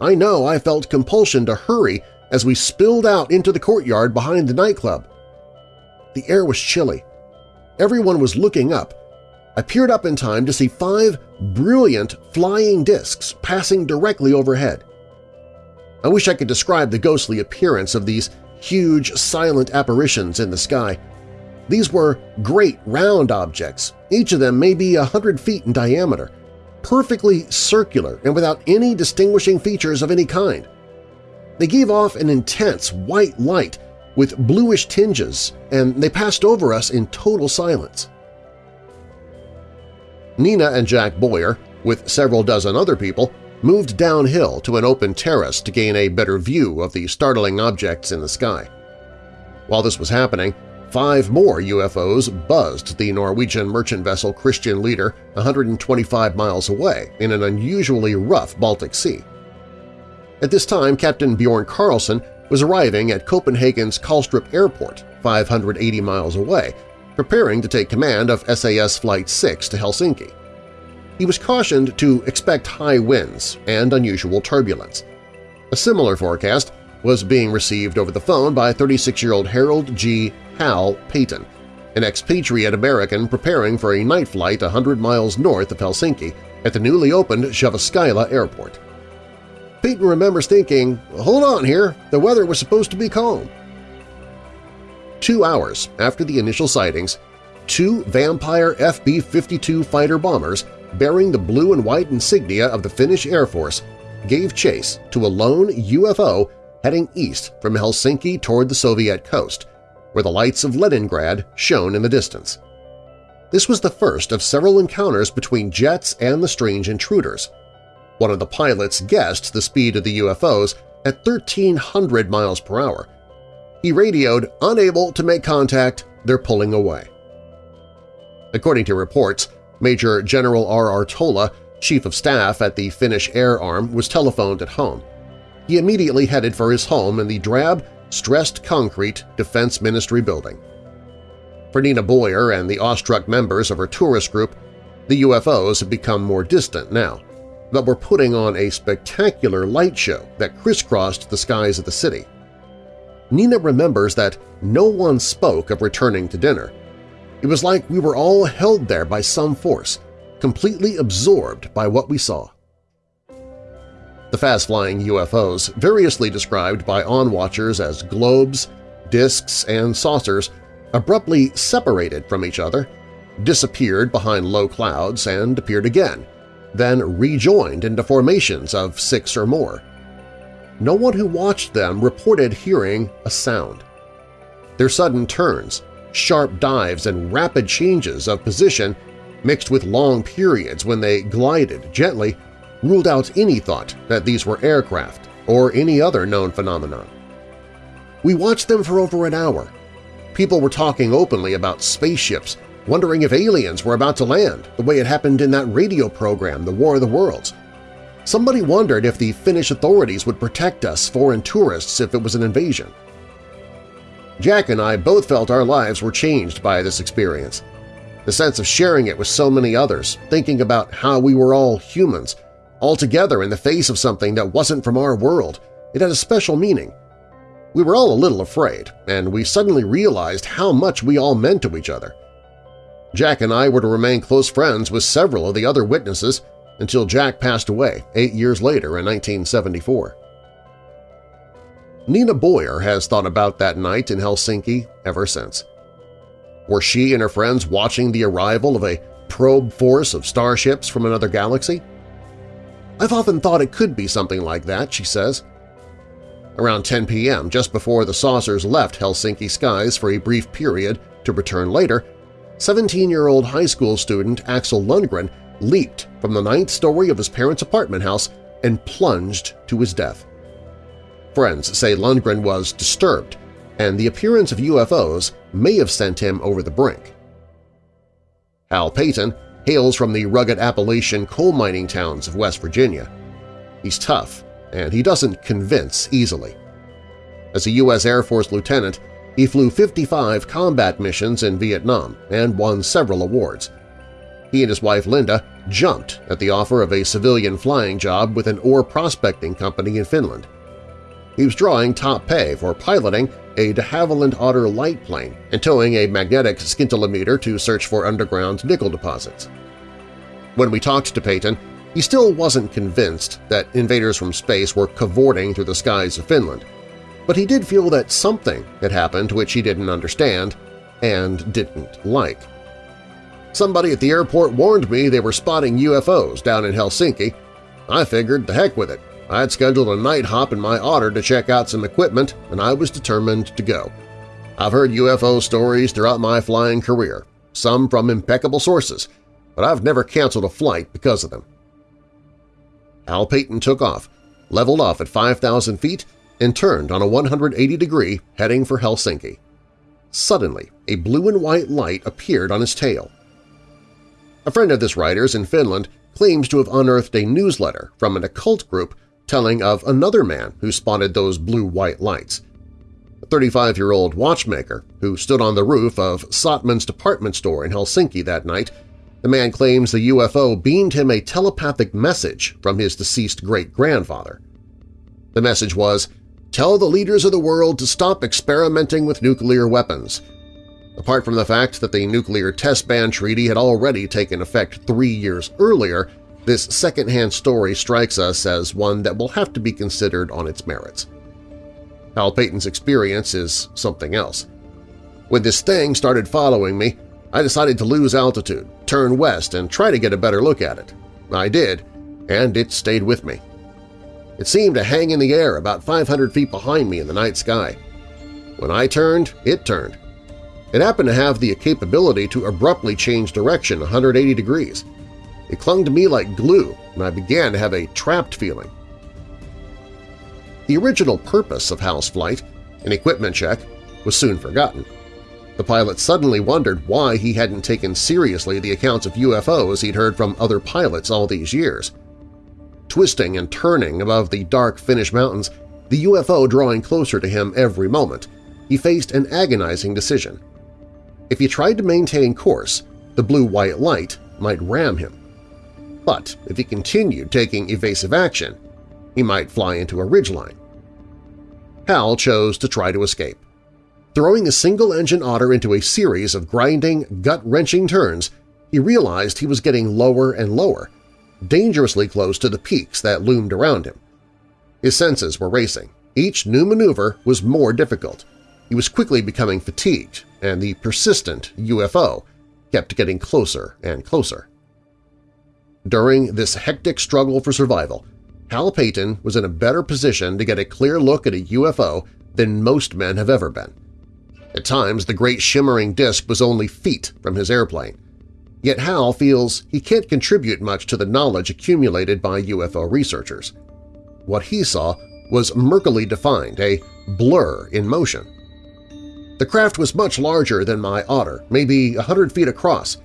S2: I know I felt compulsion to hurry as we spilled out into the courtyard behind the nightclub. The air was chilly. Everyone was looking up. I peered up in time to see five brilliant flying discs passing directly overhead. I wish I could describe the ghostly appearance of these huge, silent apparitions in the sky. These were great round objects, each of them maybe a hundred feet in diameter, perfectly circular and without any distinguishing features of any kind. They gave off an intense white light with bluish tinges, and they passed over us in total silence. Nina and Jack Boyer, with several dozen other people, moved downhill to an open terrace to gain a better view of the startling objects in the sky. While this was happening, five more UFOs buzzed the Norwegian merchant vessel Christian Leader 125 miles away in an unusually rough Baltic Sea. At this time, Captain Bjorn Carlson was arriving at Copenhagen's Kastrup Airport, 580 miles away, preparing to take command of SAS Flight 6 to Helsinki. He was cautioned to expect high winds and unusual turbulence. A similar forecast was being received over the phone by 36-year-old Harold G. Hal Payton, an expatriate American preparing for a night flight 100 miles north of Helsinki at the newly opened Jyväskylä Airport. Payton remembers thinking, hold on here, the weather was supposed to be calm. Two hours after the initial sightings, two Vampire FB-52 fighter bombers bearing the blue and white insignia of the Finnish Air Force gave chase to a lone UFO heading east from Helsinki toward the Soviet coast, where the lights of Leningrad shone in the distance. This was the first of several encounters between jets and the strange intruders. One of the pilots guessed the speed of the UFOs at 1,300 miles per hour. He radioed, unable to make contact, they're pulling away. According to reports, Major General R. R. Tola, Chief of Staff at the Finnish Air Arm, was telephoned at home. He immediately headed for his home in the drab, stressed concrete Defense Ministry building. For Nina Boyer and the awestruck members of her tourist group, the UFOs had become more distant now, but were putting on a spectacular light show that crisscrossed the skies of the city. Nina remembers that no one spoke of returning to dinner, it was like we were all held there by some force, completely absorbed by what we saw. The fast-flying UFOs, variously described by on-watchers as globes, disks, and saucers, abruptly separated from each other, disappeared behind low clouds, and appeared again, then rejoined into formations of six or more. No one who watched them reported hearing a sound. Their sudden turns, sharp dives and rapid changes of position mixed with long periods when they glided gently ruled out any thought that these were aircraft or any other known phenomenon. We watched them for over an hour. People were talking openly about spaceships, wondering if aliens were about to land, the way it happened in that radio program, The War of the Worlds. Somebody wondered if the Finnish authorities would protect us foreign tourists if it was an invasion. Jack and I both felt our lives were changed by this experience. The sense of sharing it with so many others, thinking about how we were all humans, all together in the face of something that wasn't from our world, it had a special meaning. We were all a little afraid, and we suddenly realized how much we all meant to each other. Jack and I were to remain close friends with several of the other witnesses until Jack passed away eight years later in 1974. Nina Boyer has thought about that night in Helsinki ever since. Were she and her friends watching the arrival of a probe force of starships from another galaxy? I've often thought it could be something like that, she says. Around 10 p.m., just before the saucers left Helsinki skies for a brief period to return later, 17-year-old high school student Axel Lundgren leaped from the ninth story of his parents' apartment house and plunged to his death. Friends say Lundgren was disturbed, and the appearance of UFOs may have sent him over the brink. Hal Payton hails from the rugged Appalachian coal mining towns of West Virginia. He's tough, and he doesn't convince easily. As a U.S. Air Force lieutenant, he flew 55 combat missions in Vietnam and won several awards. He and his wife Linda jumped at the offer of a civilian flying job with an ore prospecting company in Finland. He was drawing top pay for piloting a de Havilland Otter light plane and towing a magnetic scintillometer to search for underground nickel deposits. When we talked to Peyton, he still wasn't convinced that invaders from space were cavorting through the skies of Finland, but he did feel that something had happened which he didn't understand and didn't like. Somebody at the airport warned me they were spotting UFOs down in Helsinki. I figured the heck with it. I had scheduled a night hop in my Otter to check out some equipment, and I was determined to go. I've heard UFO stories throughout my flying career, some from impeccable sources, but I've never canceled a flight because of them. Al Peyton took off, leveled off at 5,000 feet, and turned on a 180-degree heading for Helsinki. Suddenly, a blue and white light appeared on his tail. A friend of this writer's in Finland claims to have unearthed a newsletter from an occult group telling of another man who spotted those blue-white lights. A 35-year-old watchmaker who stood on the roof of Stockmann's department store in Helsinki that night the man claims the UFO beamed him a telepathic message from his deceased great-grandfather. The message was, Tell the leaders of the world to stop experimenting with nuclear weapons. Apart from the fact that the Nuclear Test Ban Treaty had already taken effect three years earlier, this second-hand story strikes us as one that will have to be considered on its merits. Hal Peyton's experience is something else. When this thing started following me, I decided to lose altitude, turn west, and try to get a better look at it. I did, and it stayed with me. It seemed to hang in the air about 500 feet behind me in the night sky. When I turned, it turned. It happened to have the capability to abruptly change direction 180 degrees. It clung to me like glue, and I began to have a trapped feeling. The original purpose of Hal's flight, an equipment check, was soon forgotten. The pilot suddenly wondered why he hadn't taken seriously the accounts of UFOs he'd heard from other pilots all these years twisting and turning above the dark Finnish mountains, the UFO drawing closer to him every moment, he faced an agonizing decision. If he tried to maintain course, the blue-white light might ram him. But if he continued taking evasive action, he might fly into a ridgeline. Hal chose to try to escape. Throwing a single-engine otter into a series of grinding, gut-wrenching turns, he realized he was getting lower and lower, dangerously close to the peaks that loomed around him. His senses were racing. Each new maneuver was more difficult. He was quickly becoming fatigued, and the persistent UFO kept getting closer and closer. During this hectic struggle for survival, Hal Peyton was in a better position to get a clear look at a UFO than most men have ever been. At times, the great shimmering disk was only feet from his airplane, Yet Hal feels he can't contribute much to the knowledge accumulated by UFO researchers. What he saw was murkily defined, a blur in motion. The craft was much larger than my otter, maybe a hundred feet across.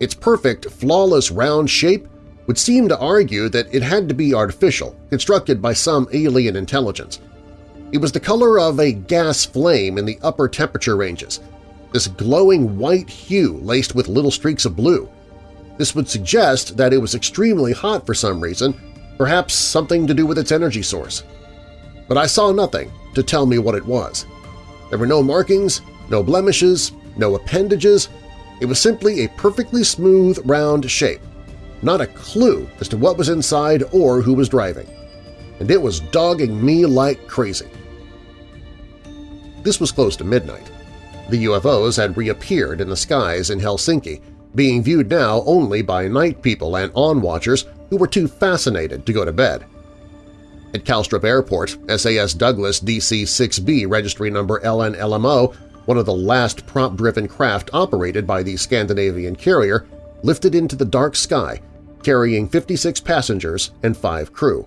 S2: Its perfect, flawless round shape would seem to argue that it had to be artificial, constructed by some alien intelligence. It was the color of a gas flame in the upper temperature ranges, this glowing white hue laced with little streaks of blue. This would suggest that it was extremely hot for some reason, perhaps something to do with its energy source. But I saw nothing to tell me what it was. There were no markings, no blemishes, no appendages. It was simply a perfectly smooth, round shape, not a clue as to what was inside or who was driving. And it was dogging me like crazy. This was close to midnight. The UFOs had reappeared in the skies in Helsinki, being viewed now only by night people and on-watchers who were too fascinated to go to bed. At Kastrup Airport, SAS Douglas DC-6B registry number LNLMO, one of the last prop-driven craft operated by the Scandinavian carrier, lifted into the dark sky, carrying 56 passengers and five crew.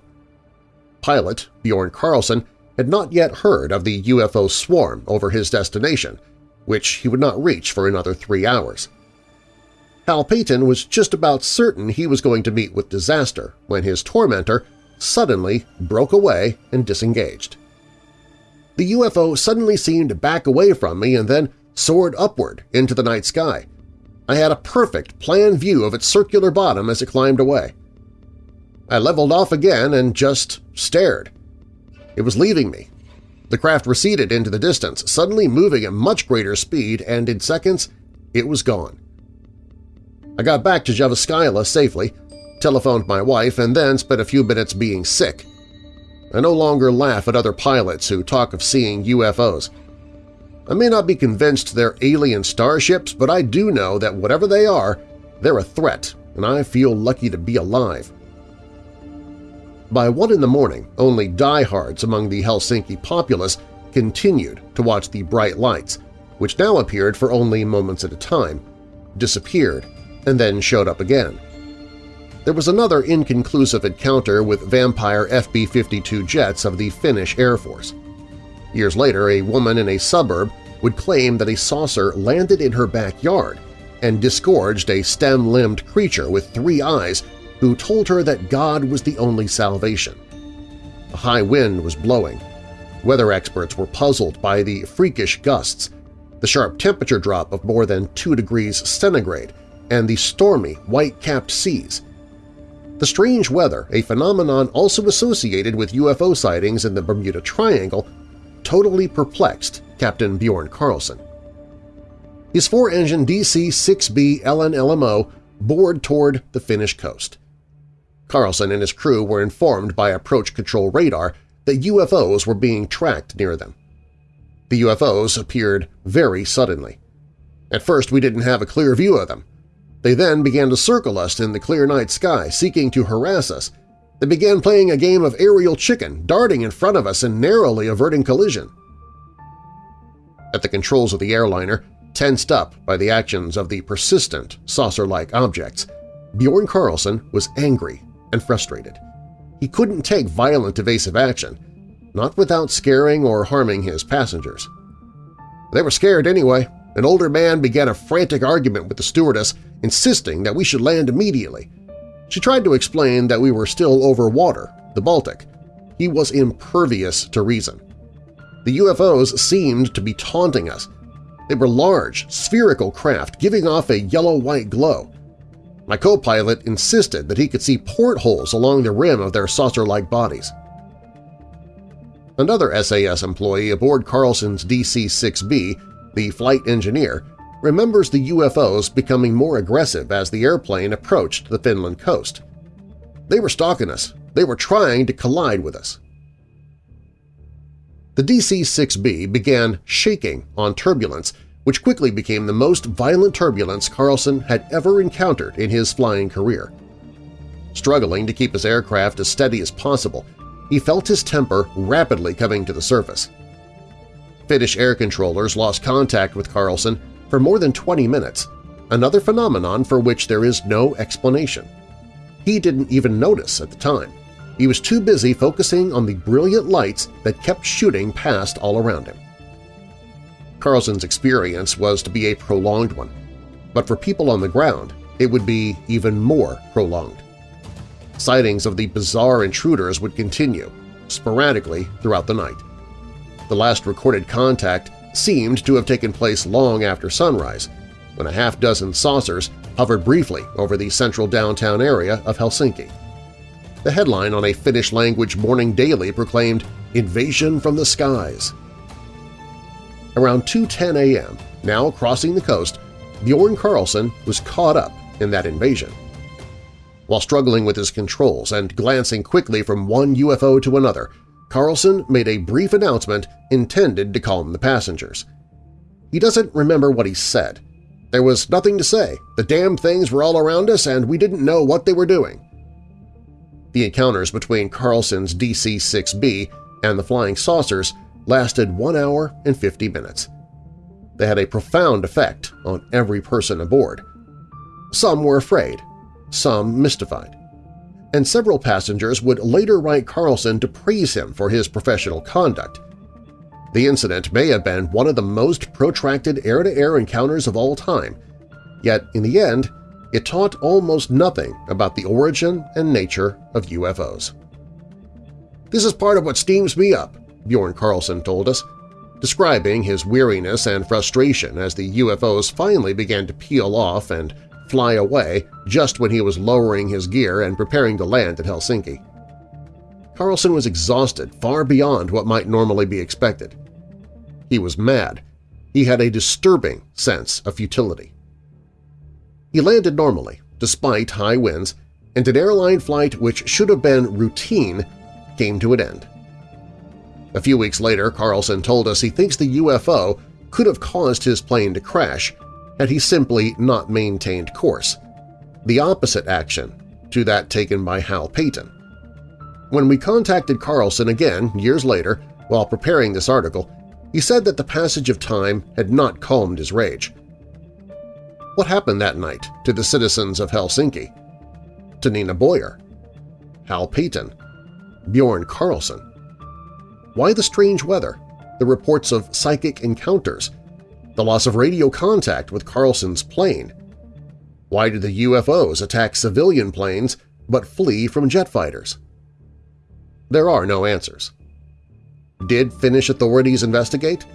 S2: Pilot Bjorn Carlson had not yet heard of the UFO swarm over his destination, which he would not reach for another three hours. Hal Peyton was just about certain he was going to meet with disaster when his tormentor suddenly broke away and disengaged. The UFO suddenly seemed to back away from me and then soared upward into the night sky. I had a perfect plan view of its circular bottom as it climbed away. I leveled off again and just stared. It was leaving me. The craft receded into the distance, suddenly moving at much greater speed, and in seconds it was gone. I got back to Jyväskylä safely, telephoned my wife, and then spent a few minutes being sick. I no longer laugh at other pilots who talk of seeing UFOs. I may not be convinced they're alien starships, but I do know that whatever they are, they're a threat, and I feel lucky to be alive. By one in the morning, only diehards among the Helsinki populace continued to watch the bright lights, which now appeared for only moments at a time, disappeared, and then showed up again. There was another inconclusive encounter with vampire FB-52 jets of the Finnish Air Force. Years later, a woman in a suburb would claim that a saucer landed in her backyard and disgorged a stem-limbed creature with three eyes who told her that God was the only salvation. A high wind was blowing. Weather experts were puzzled by the freakish gusts, the sharp temperature drop of more than 2 degrees centigrade, and the stormy, white-capped seas. The strange weather, a phenomenon also associated with UFO sightings in the Bermuda Triangle, totally perplexed Captain Bjorn Carlson. His four-engine DC-6B LNLMO bored toward the Finnish coast. Carlson and his crew were informed by approach control radar that UFOs were being tracked near them. The UFOs appeared very suddenly. At first we didn't have a clear view of them. They then began to circle us in the clear night sky, seeking to harass us. They began playing a game of aerial chicken, darting in front of us and narrowly averting collision. At the controls of the airliner, tensed up by the actions of the persistent, saucer-like objects, Bjorn Carlson was angry and frustrated. He couldn't take violent evasive action, not without scaring or harming his passengers. They were scared anyway. An older man began a frantic argument with the stewardess, insisting that we should land immediately. She tried to explain that we were still over water, the Baltic. He was impervious to reason. The UFOs seemed to be taunting us. They were large, spherical craft giving off a yellow-white glow. My co-pilot insisted that he could see portholes along the rim of their saucer-like bodies. Another SAS employee aboard Carlson's DC-6B, the flight engineer, remembers the UFOs becoming more aggressive as the airplane approached the Finland coast. They were stalking us. They were trying to collide with us. The DC-6B began shaking on turbulence which quickly became the most violent turbulence Carlson had ever encountered in his flying career. Struggling to keep his aircraft as steady as possible, he felt his temper rapidly coming to the surface. Finnish air controllers lost contact with Carlson for more than 20 minutes, another phenomenon for which there is no explanation. He didn't even notice at the time. He was too busy focusing on the brilliant lights that kept shooting past all around him. Carlson's experience was to be a prolonged one, but for people on the ground it would be even more prolonged. Sightings of the bizarre intruders would continue, sporadically throughout the night. The last recorded contact seemed to have taken place long after sunrise, when a half-dozen saucers hovered briefly over the central downtown area of Helsinki. The headline on a Finnish-language morning daily proclaimed, "'Invasion from the Skies' Around 2.10 a.m., now crossing the coast, Bjorn Carlson was caught up in that invasion. While struggling with his controls and glancing quickly from one UFO to another, Carlson made a brief announcement intended to calm the passengers. He doesn't remember what he said. There was nothing to say. The damn things were all around us and we didn't know what they were doing. The encounters between Carlson's DC-6B and the flying saucers lasted 1 hour and 50 minutes. They had a profound effect on every person aboard. Some were afraid, some mystified, and several passengers would later write Carlson to praise him for his professional conduct. The incident may have been one of the most protracted air-to-air -air encounters of all time, yet in the end it taught almost nothing about the origin and nature of UFOs. This is part of what steams me up, Bjorn Carlson told us, describing his weariness and frustration as the UFOs finally began to peel off and fly away just when he was lowering his gear and preparing to land at Helsinki. Carlson was exhausted far beyond what might normally be expected. He was mad. He had a disturbing sense of futility. He landed normally, despite high winds, and an airline flight which should have been routine came to an end. A few weeks later, Carlson told us he thinks the UFO could have caused his plane to crash had he simply not maintained course, the opposite action to that taken by Hal Payton. When we contacted Carlson again years later while preparing this article, he said that the passage of time had not calmed his rage. What happened that night to the citizens of Helsinki? To Nina Boyer? Hal Payton? Bjorn Carlson? Why the strange weather, the reports of psychic encounters, the loss of radio contact with Carlson's plane? Why did the UFOs attack civilian planes but flee from jet fighters? There are no answers. Did Finnish authorities investigate?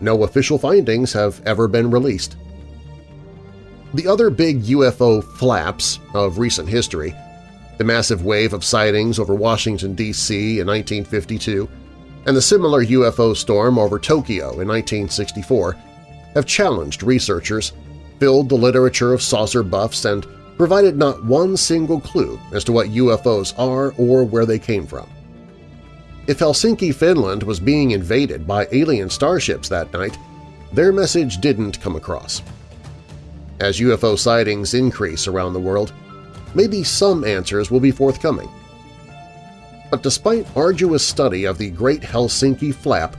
S2: No official findings have ever been released. The other big UFO flaps of recent history, the massive wave of sightings over Washington, D.C. in 1952, and the similar UFO storm over Tokyo in 1964, have challenged researchers, filled the literature of saucer buffs, and provided not one single clue as to what UFOs are or where they came from. If Helsinki, Finland was being invaded by alien starships that night, their message didn't come across. As UFO sightings increase around the world, maybe some answers will be forthcoming. But despite arduous study of the Great Helsinki Flap,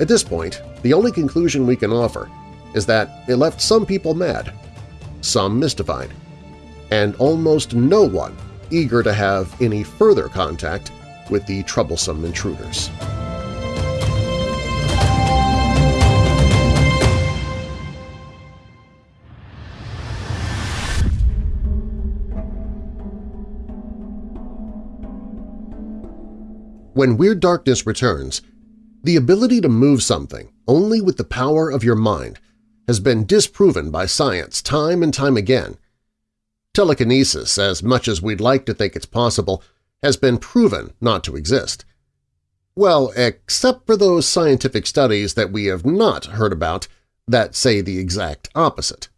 S2: at this point the only conclusion we can offer is that it left some people mad, some mystified, and almost no one eager to have any further contact with the troublesome intruders. When Weird Darkness returns, the ability to move something only with the power of your mind has been disproven by science time and time again. Telekinesis, as much as we'd like to think it's possible, has been proven not to exist. Well, except for those scientific studies that we have not heard about that say the exact opposite.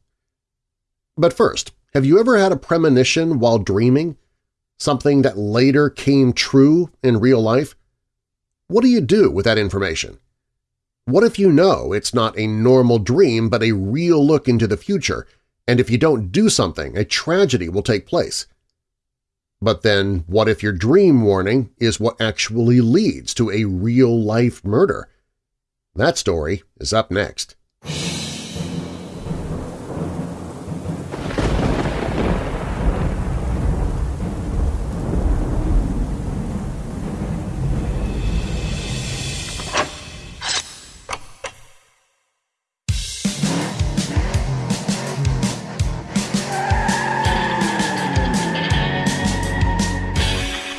S2: But first, have you ever had a premonition while dreaming something that later came true in real life? What do you do with that information? What if you know it's not a normal dream but a real look into the future, and if you don't do something, a tragedy will take place? But then what if your dream warning is what actually leads to a real-life murder? That story is up next.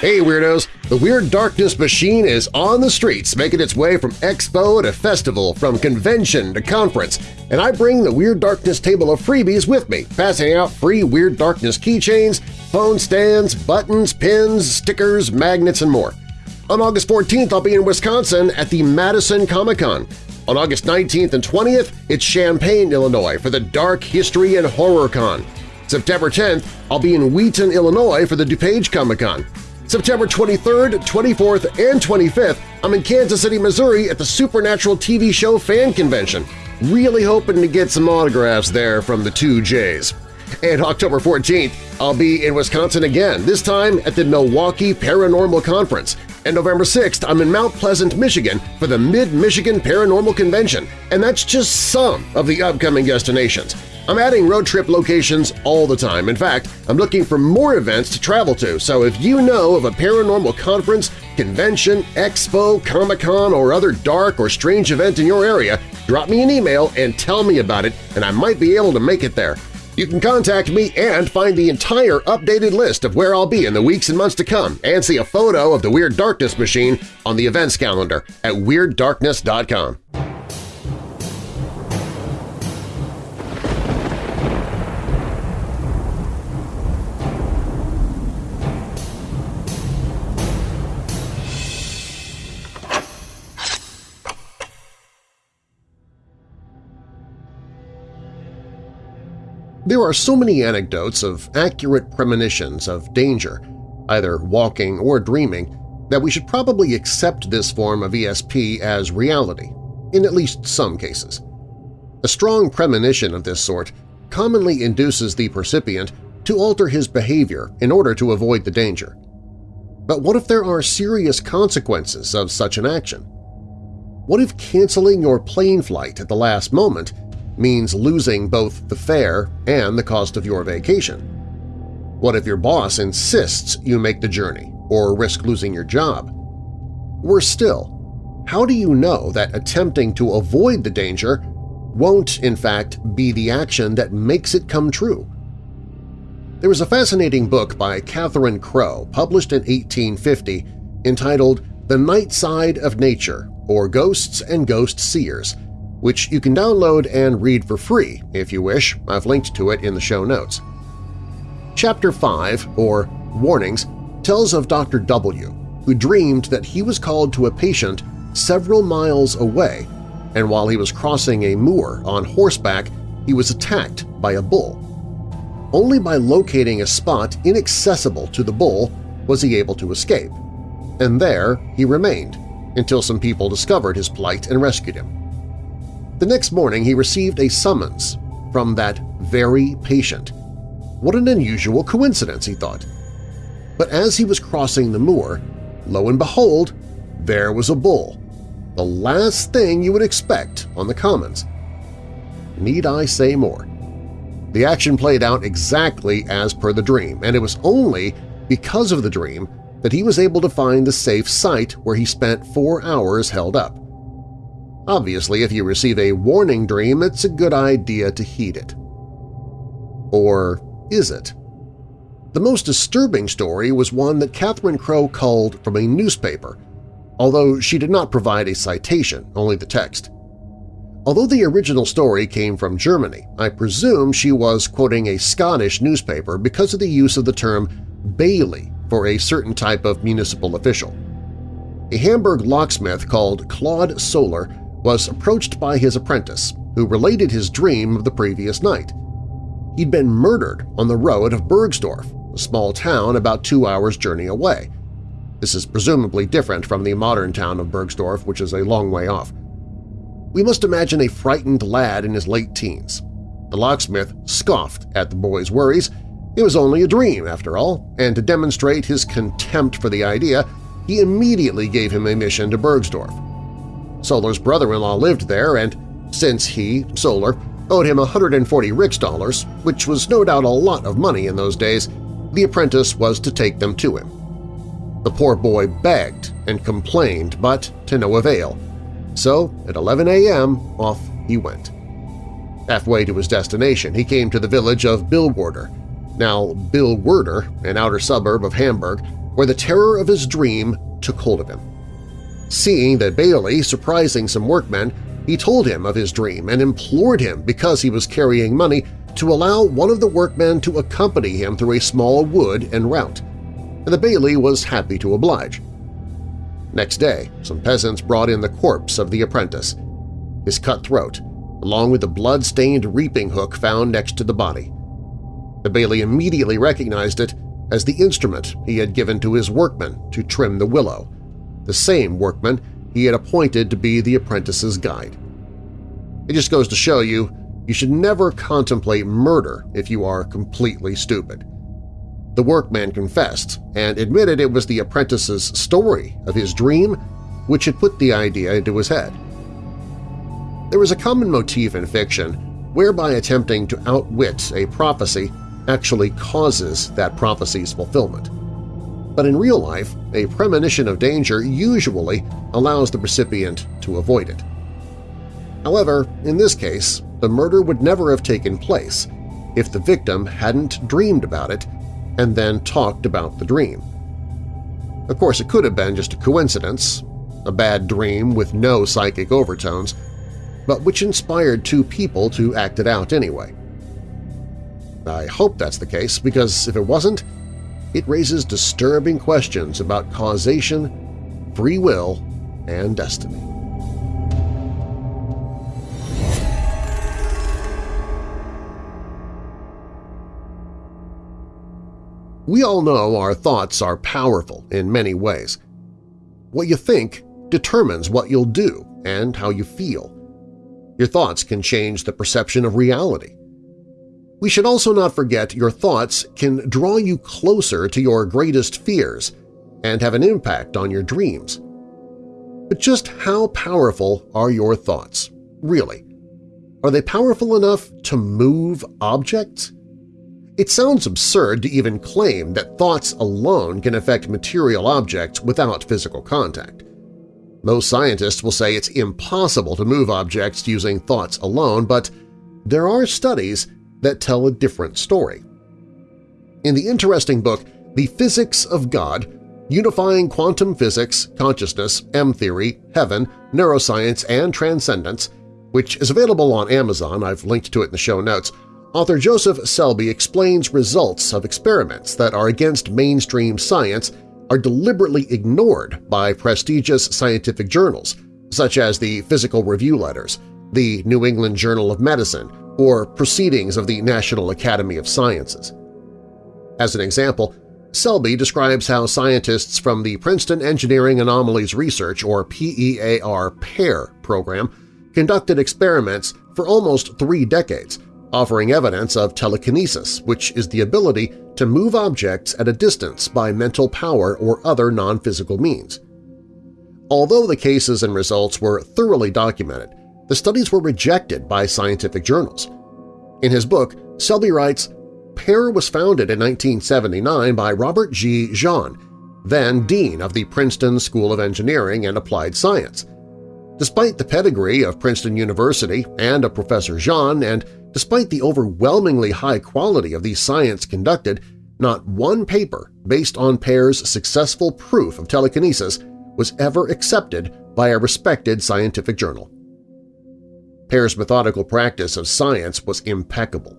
S2: Hey Weirdos! The Weird Darkness machine is on the streets, making its way from expo to festival, from convention to conference, and I bring the Weird Darkness table of freebies with me, passing out free Weird Darkness keychains, phone stands, buttons, pins, stickers, magnets, and more. On August 14th, I'll be in Wisconsin at the Madison Comic-Con. On August 19th and 20th, it's Champaign, Illinois for the Dark History and Horror Con. September 10th, I'll be in Wheaton, Illinois for the DuPage Comic-Con. September 23rd, 24th, and 25th, I'm in Kansas City, Missouri at the Supernatural TV show fan convention. Really hoping to get some autographs there from the two J's. And October 14th, I'll be in Wisconsin again, this time at the Milwaukee Paranormal Conference. And November 6th, I'm in Mount Pleasant, Michigan for the Mid-Michigan Paranormal Convention, and that's just some of the upcoming destinations. I'm adding road trip locations all the time. In fact, I'm looking for more events to travel to, so if you know of a paranormal conference, convention, expo, Comic-Con, or other dark or strange event in your area, drop me an email and tell me about it, and I might be able to make it there. You can contact me and find the entire updated list of where I'll be in the weeks and months to come and see a photo of the Weird Darkness machine on the events calendar at WeirdDarkness.com. There are so many anecdotes of accurate premonitions of danger, either walking or dreaming, that we should probably accept this form of ESP as reality, in at least some cases. A strong premonition of this sort commonly induces the percipient to alter his behavior in order to avoid the danger. But what if there are serious consequences of such an action? What if canceling your plane flight at the last moment means losing both the fare and the cost of your vacation? What if your boss insists you make the journey or risk losing your job? Worse still, how do you know that attempting to avoid the danger won't, in fact, be the action that makes it come true? There was a fascinating book by Catherine Crowe published in 1850 entitled The Night Side of Nature or Ghosts and Ghost Seers – which you can download and read for free if you wish. I've linked to it in the show notes. Chapter 5, or Warnings, tells of Dr. W., who dreamed that he was called to a patient several miles away, and while he was crossing a moor on horseback, he was attacked by a bull. Only by locating a spot inaccessible to the bull was he able to escape, and there he remained until some people discovered his plight and rescued him. The next morning he received a summons from that very patient. What an unusual coincidence, he thought. But as he was crossing the moor, lo and behold, there was a bull, the last thing you would expect on the commons. Need I say more? The action played out exactly as per the dream, and it was only because of the dream that he was able to find the safe site where he spent four hours held up. Obviously, if you receive a warning dream, it's a good idea to heed it. Or is it? The most disturbing story was one that Catherine Crowe culled from a newspaper, although she did not provide a citation, only the text. Although the original story came from Germany, I presume she was quoting a Scottish newspaper because of the use of the term Bailey for a certain type of municipal official. A Hamburg locksmith called Claude Solar was approached by his apprentice, who related his dream of the previous night. He'd been murdered on the road of Bergsdorf, a small town about two hours' journey away. This is presumably different from the modern town of Bergsdorf, which is a long way off. We must imagine a frightened lad in his late teens. The locksmith scoffed at the boy's worries. It was only a dream, after all, and to demonstrate his contempt for the idea, he immediately gave him a mission to Bergsdorf. Solar's brother-in-law lived there, and since he, Solar, owed him 140 rix dollars, which was no doubt a lot of money in those days, the apprentice was to take them to him. The poor boy begged and complained, but to no avail. So, at 11 a.m., off he went. Halfway to his destination, he came to the village of Billwerder, now Billwerder, an outer suburb of Hamburg, where the terror of his dream took hold of him. Seeing that Bailey surprising some workmen, he told him of his dream and implored him, because he was carrying money, to allow one of the workmen to accompany him through a small wood en route, and the Bailey was happy to oblige. Next day, some peasants brought in the corpse of the apprentice, his cut throat, along with the blood-stained reaping hook found next to the body. The Bailey immediately recognized it as the instrument he had given to his workmen to trim the willow, the same workman he had appointed to be the apprentice's guide. It just goes to show you you should never contemplate murder if you are completely stupid. The workman confessed and admitted it was the apprentice's story of his dream which had put the idea into his head. There is a common motif in fiction whereby attempting to outwit a prophecy actually causes that prophecy's fulfillment but in real life, a premonition of danger usually allows the recipient to avoid it. However, in this case, the murder would never have taken place if the victim hadn't dreamed about it and then talked about the dream. Of course, it could have been just a coincidence, a bad dream with no psychic overtones, but which inspired two people to act it out anyway. I hope that's the case, because if it wasn't, it raises disturbing questions about causation, free will, and destiny. We all know our thoughts are powerful in many ways. What you think determines what you'll do and how you feel. Your thoughts can change the perception of reality. We should also not forget your thoughts can draw you closer to your greatest fears and have an impact on your dreams. But just how powerful are your thoughts, really? Are they powerful enough to move objects? It sounds absurd to even claim that thoughts alone can affect material objects without physical contact. Most scientists will say it's impossible to move objects using thoughts alone, but there are studies that tell a different story. In the interesting book The Physics of God, Unifying Quantum Physics, Consciousness, M-Theory, Heaven, Neuroscience, and Transcendence, which is available on Amazon, I've linked to it in the show notes, Author Joseph Selbie explains results of experiments that are against mainstream science are deliberately ignored by prestigious scientific journals, such as the Physical Review Letters, the New England Journal of Medicine, or Proceedings of the National Academy of Sciences. As an example, Selbie describes how scientists from the Princeton Engineering Anomalies Research or PEAR PAIR program conducted experiments for almost three decades offering evidence of telekinesis, which is the ability to move objects at a distance by mental power or other non-physical means. Although the cases and results were thoroughly documented, the studies were rejected by scientific journals. In his book, Selbie writes, PEAR was founded in 1979 by Robert G. Jahn, then Dean of the Princeton School of Engineering and Applied Science. Despite the pedigree of Princeton University and of Professor Jahn, and Despite the overwhelmingly high quality of the science conducted, not one paper based on PEAR's successful proof of telekinesis was ever accepted by a respected scientific journal. PEAR's methodical practice of science was impeccable.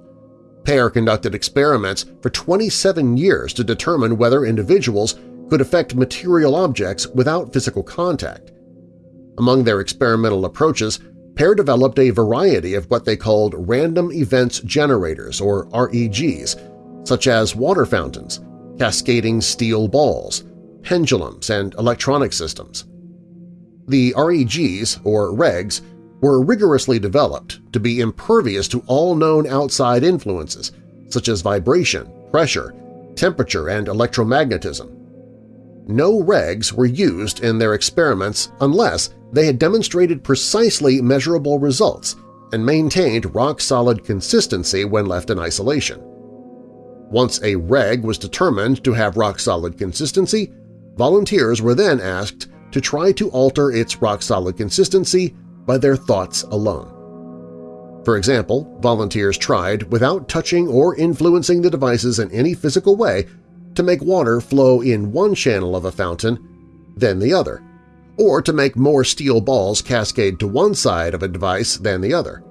S2: PEAR conducted experiments for 27 years to determine whether individuals could affect material objects without physical contact. Among their experimental approaches PAIR developed a variety of what they called random events generators, or REGs, such as water fountains, cascading steel balls, pendulums, and electronic systems. The REGs, or REGs, were rigorously developed to be impervious to all known outside influences, such as vibration, pressure, temperature, and electromagnetism. No regs were used in their experiments unless they had demonstrated precisely measurable results and maintained rock-solid consistency when left in isolation. Once a reg was determined to have rock-solid consistency, volunteers were then asked to try to alter its rock-solid consistency by their thoughts alone. For example, volunteers tried, without touching or influencing the devices in any physical way, to make water flow in one channel of a fountain, then the other, or to make more steel balls cascade to one side of a device than the other.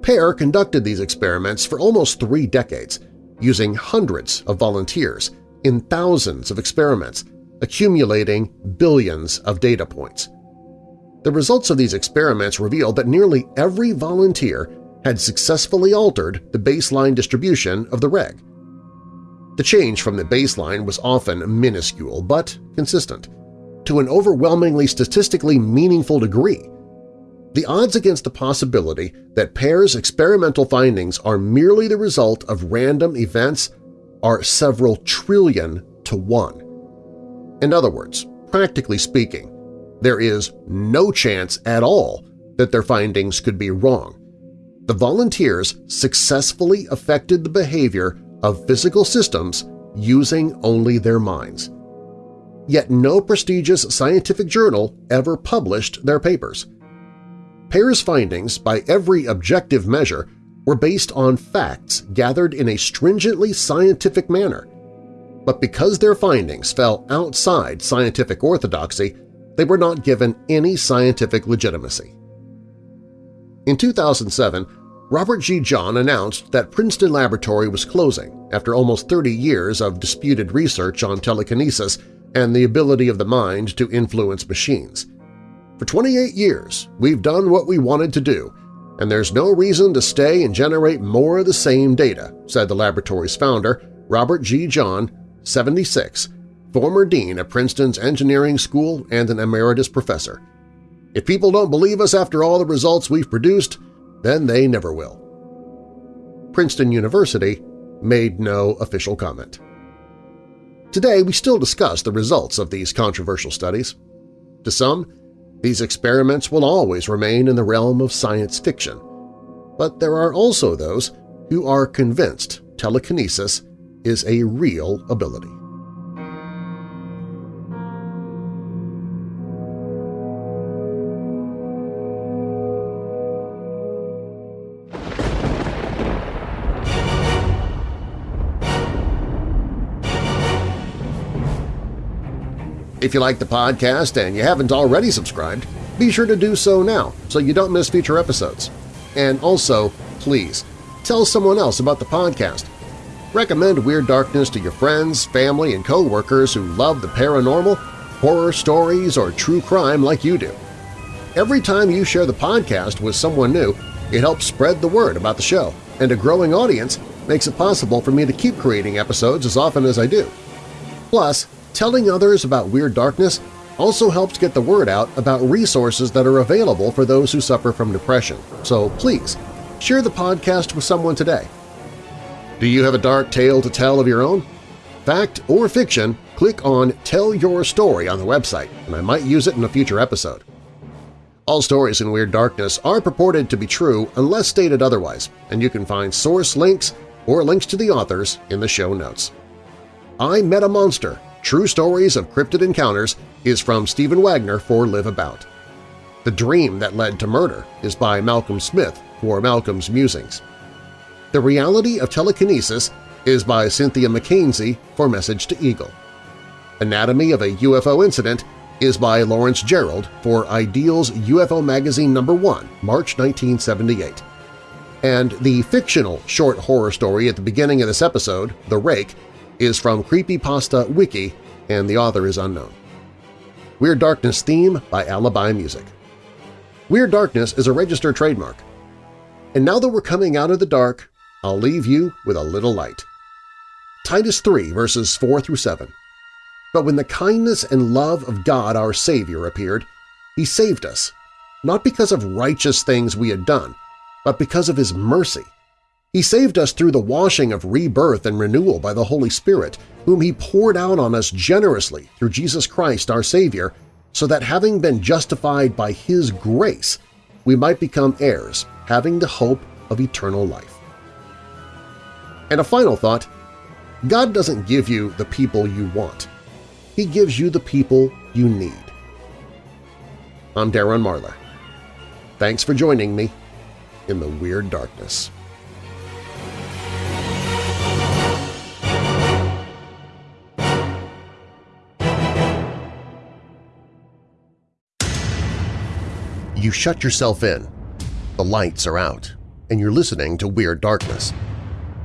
S2: PEAR conducted these experiments for almost three decades, using hundreds of volunteers in thousands of experiments, accumulating billions of data points. The results of these experiments revealed that nearly every volunteer had successfully altered the baseline distribution of the reg. The change from the baseline was often minuscule but consistent, to an overwhelmingly statistically meaningful degree. The odds against the possibility that PEAR's experimental findings are merely the result of random events are several trillion to one. In other words, practically speaking, there is no chance at all that their findings could be wrong. The volunteers successfully affected the behavior of physical systems using only their minds. Yet no prestigious scientific journal ever published their papers. PEAR's findings, by every objective measure, were based on facts gathered in a stringently scientific manner. But because their findings fell outside scientific orthodoxy, they were not given any scientific legitimacy. In 2007, Robert G. Jahn announced that Princeton Laboratory was closing after almost 30 years of disputed research on telekinesis and the ability of the mind to influence machines. For 28 years, we've done what we wanted to do, and there's no reason to stay and generate more of the same data, said the laboratory's founder, Robert G. Jahn, 76, former dean at Princeton's Engineering School and an emeritus professor. If people don't believe us after all the results we've produced, then they never will. Princeton University made no official comment. Today, we still discuss the results of these controversial studies. To some, these experiments will always remain in the realm of science fiction, but there are also those who are convinced telekinesis is a real ability. If you like the podcast and you haven't already subscribed, be sure to do so now so you don't miss future episodes. And also, please, tell someone else about the podcast. Recommend Weird Darkness to your friends, family, and coworkers who love the paranormal, horror stories, or true crime like you do. Every time you share the podcast with someone new, it helps spread the word about the show, and a growing audience makes it possible for me to keep creating episodes as often as I do. Plus, Telling others about Weird Darkness also helps get the word out about resources that are available for those who suffer from depression, so please share the podcast with someone today. Do you have a dark tale to tell of your own? Fact or fiction, click on Tell Your Story on the website, and I might use it in a future episode. All stories in Weird Darkness are purported to be true unless stated otherwise, and you can find source links or links to the authors in the show notes. I Met a Monster True Stories of Cryptid Encounters is from Stephen Wagner for LiveAbout. The Dream That Led to Murder is by Malcolm Smith for Malcolm's Musings. The Reality of Telekinesis is by Cynthia McKenzie for Message to Eagle. Anatomy of a UFO Incident is by Lawrence Gerald for Ideals UFO Magazine No. 1, March 1978. And the fictional short horror story at the beginning of this episode, The Rake, is from Creepypasta Wiki and the author is unknown. Weird Darkness theme by Alibi Music. Weird Darkness is a registered trademark. And now that we're coming out of the dark, I'll leave you with a little light. Titus 3 verses 4 through 7. But when the kindness and love of God our Savior appeared, He saved us, not because of righteous things we had done, but because of His mercy he saved us through the washing of rebirth and renewal by the Holy Spirit, whom He poured out on us generously through Jesus Christ our Savior, so that having been justified by His grace, we might become heirs, having the hope of eternal life. And a final thought, God doesn't give you the people you want. He gives you the people you need. I'm Darren Marlar. Thanks for joining me in the Weird Darkness. You shut yourself in. The lights are out, and you're listening to Weird Darkness.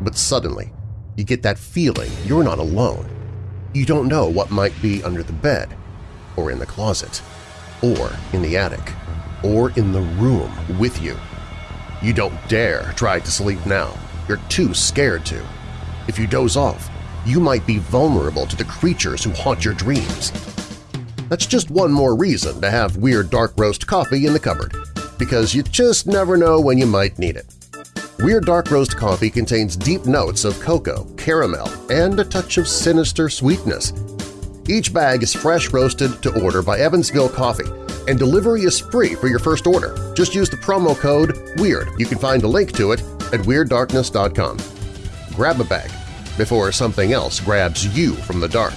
S2: But suddenly, you get that feeling you're not alone. You don't know what might be under the bed, or in the closet, or in the attic, or in the room with you. You don't dare try to sleep now. You're too scared to. If you doze off, you might be vulnerable to the creatures who haunt your dreams. That's just one more reason to have Weird Dark Roast coffee in the cupboard, because you just never know when you might need it. Weird Dark Roast coffee contains deep notes of cocoa, caramel, and a touch of sinister sweetness. Each bag is fresh roasted to order by Evansville Coffee, and delivery is free for your first order. Just use the promo code WEIRD. You can find a link to it at WeirdDarkness.com. Grab a bag before something else grabs you from the dark.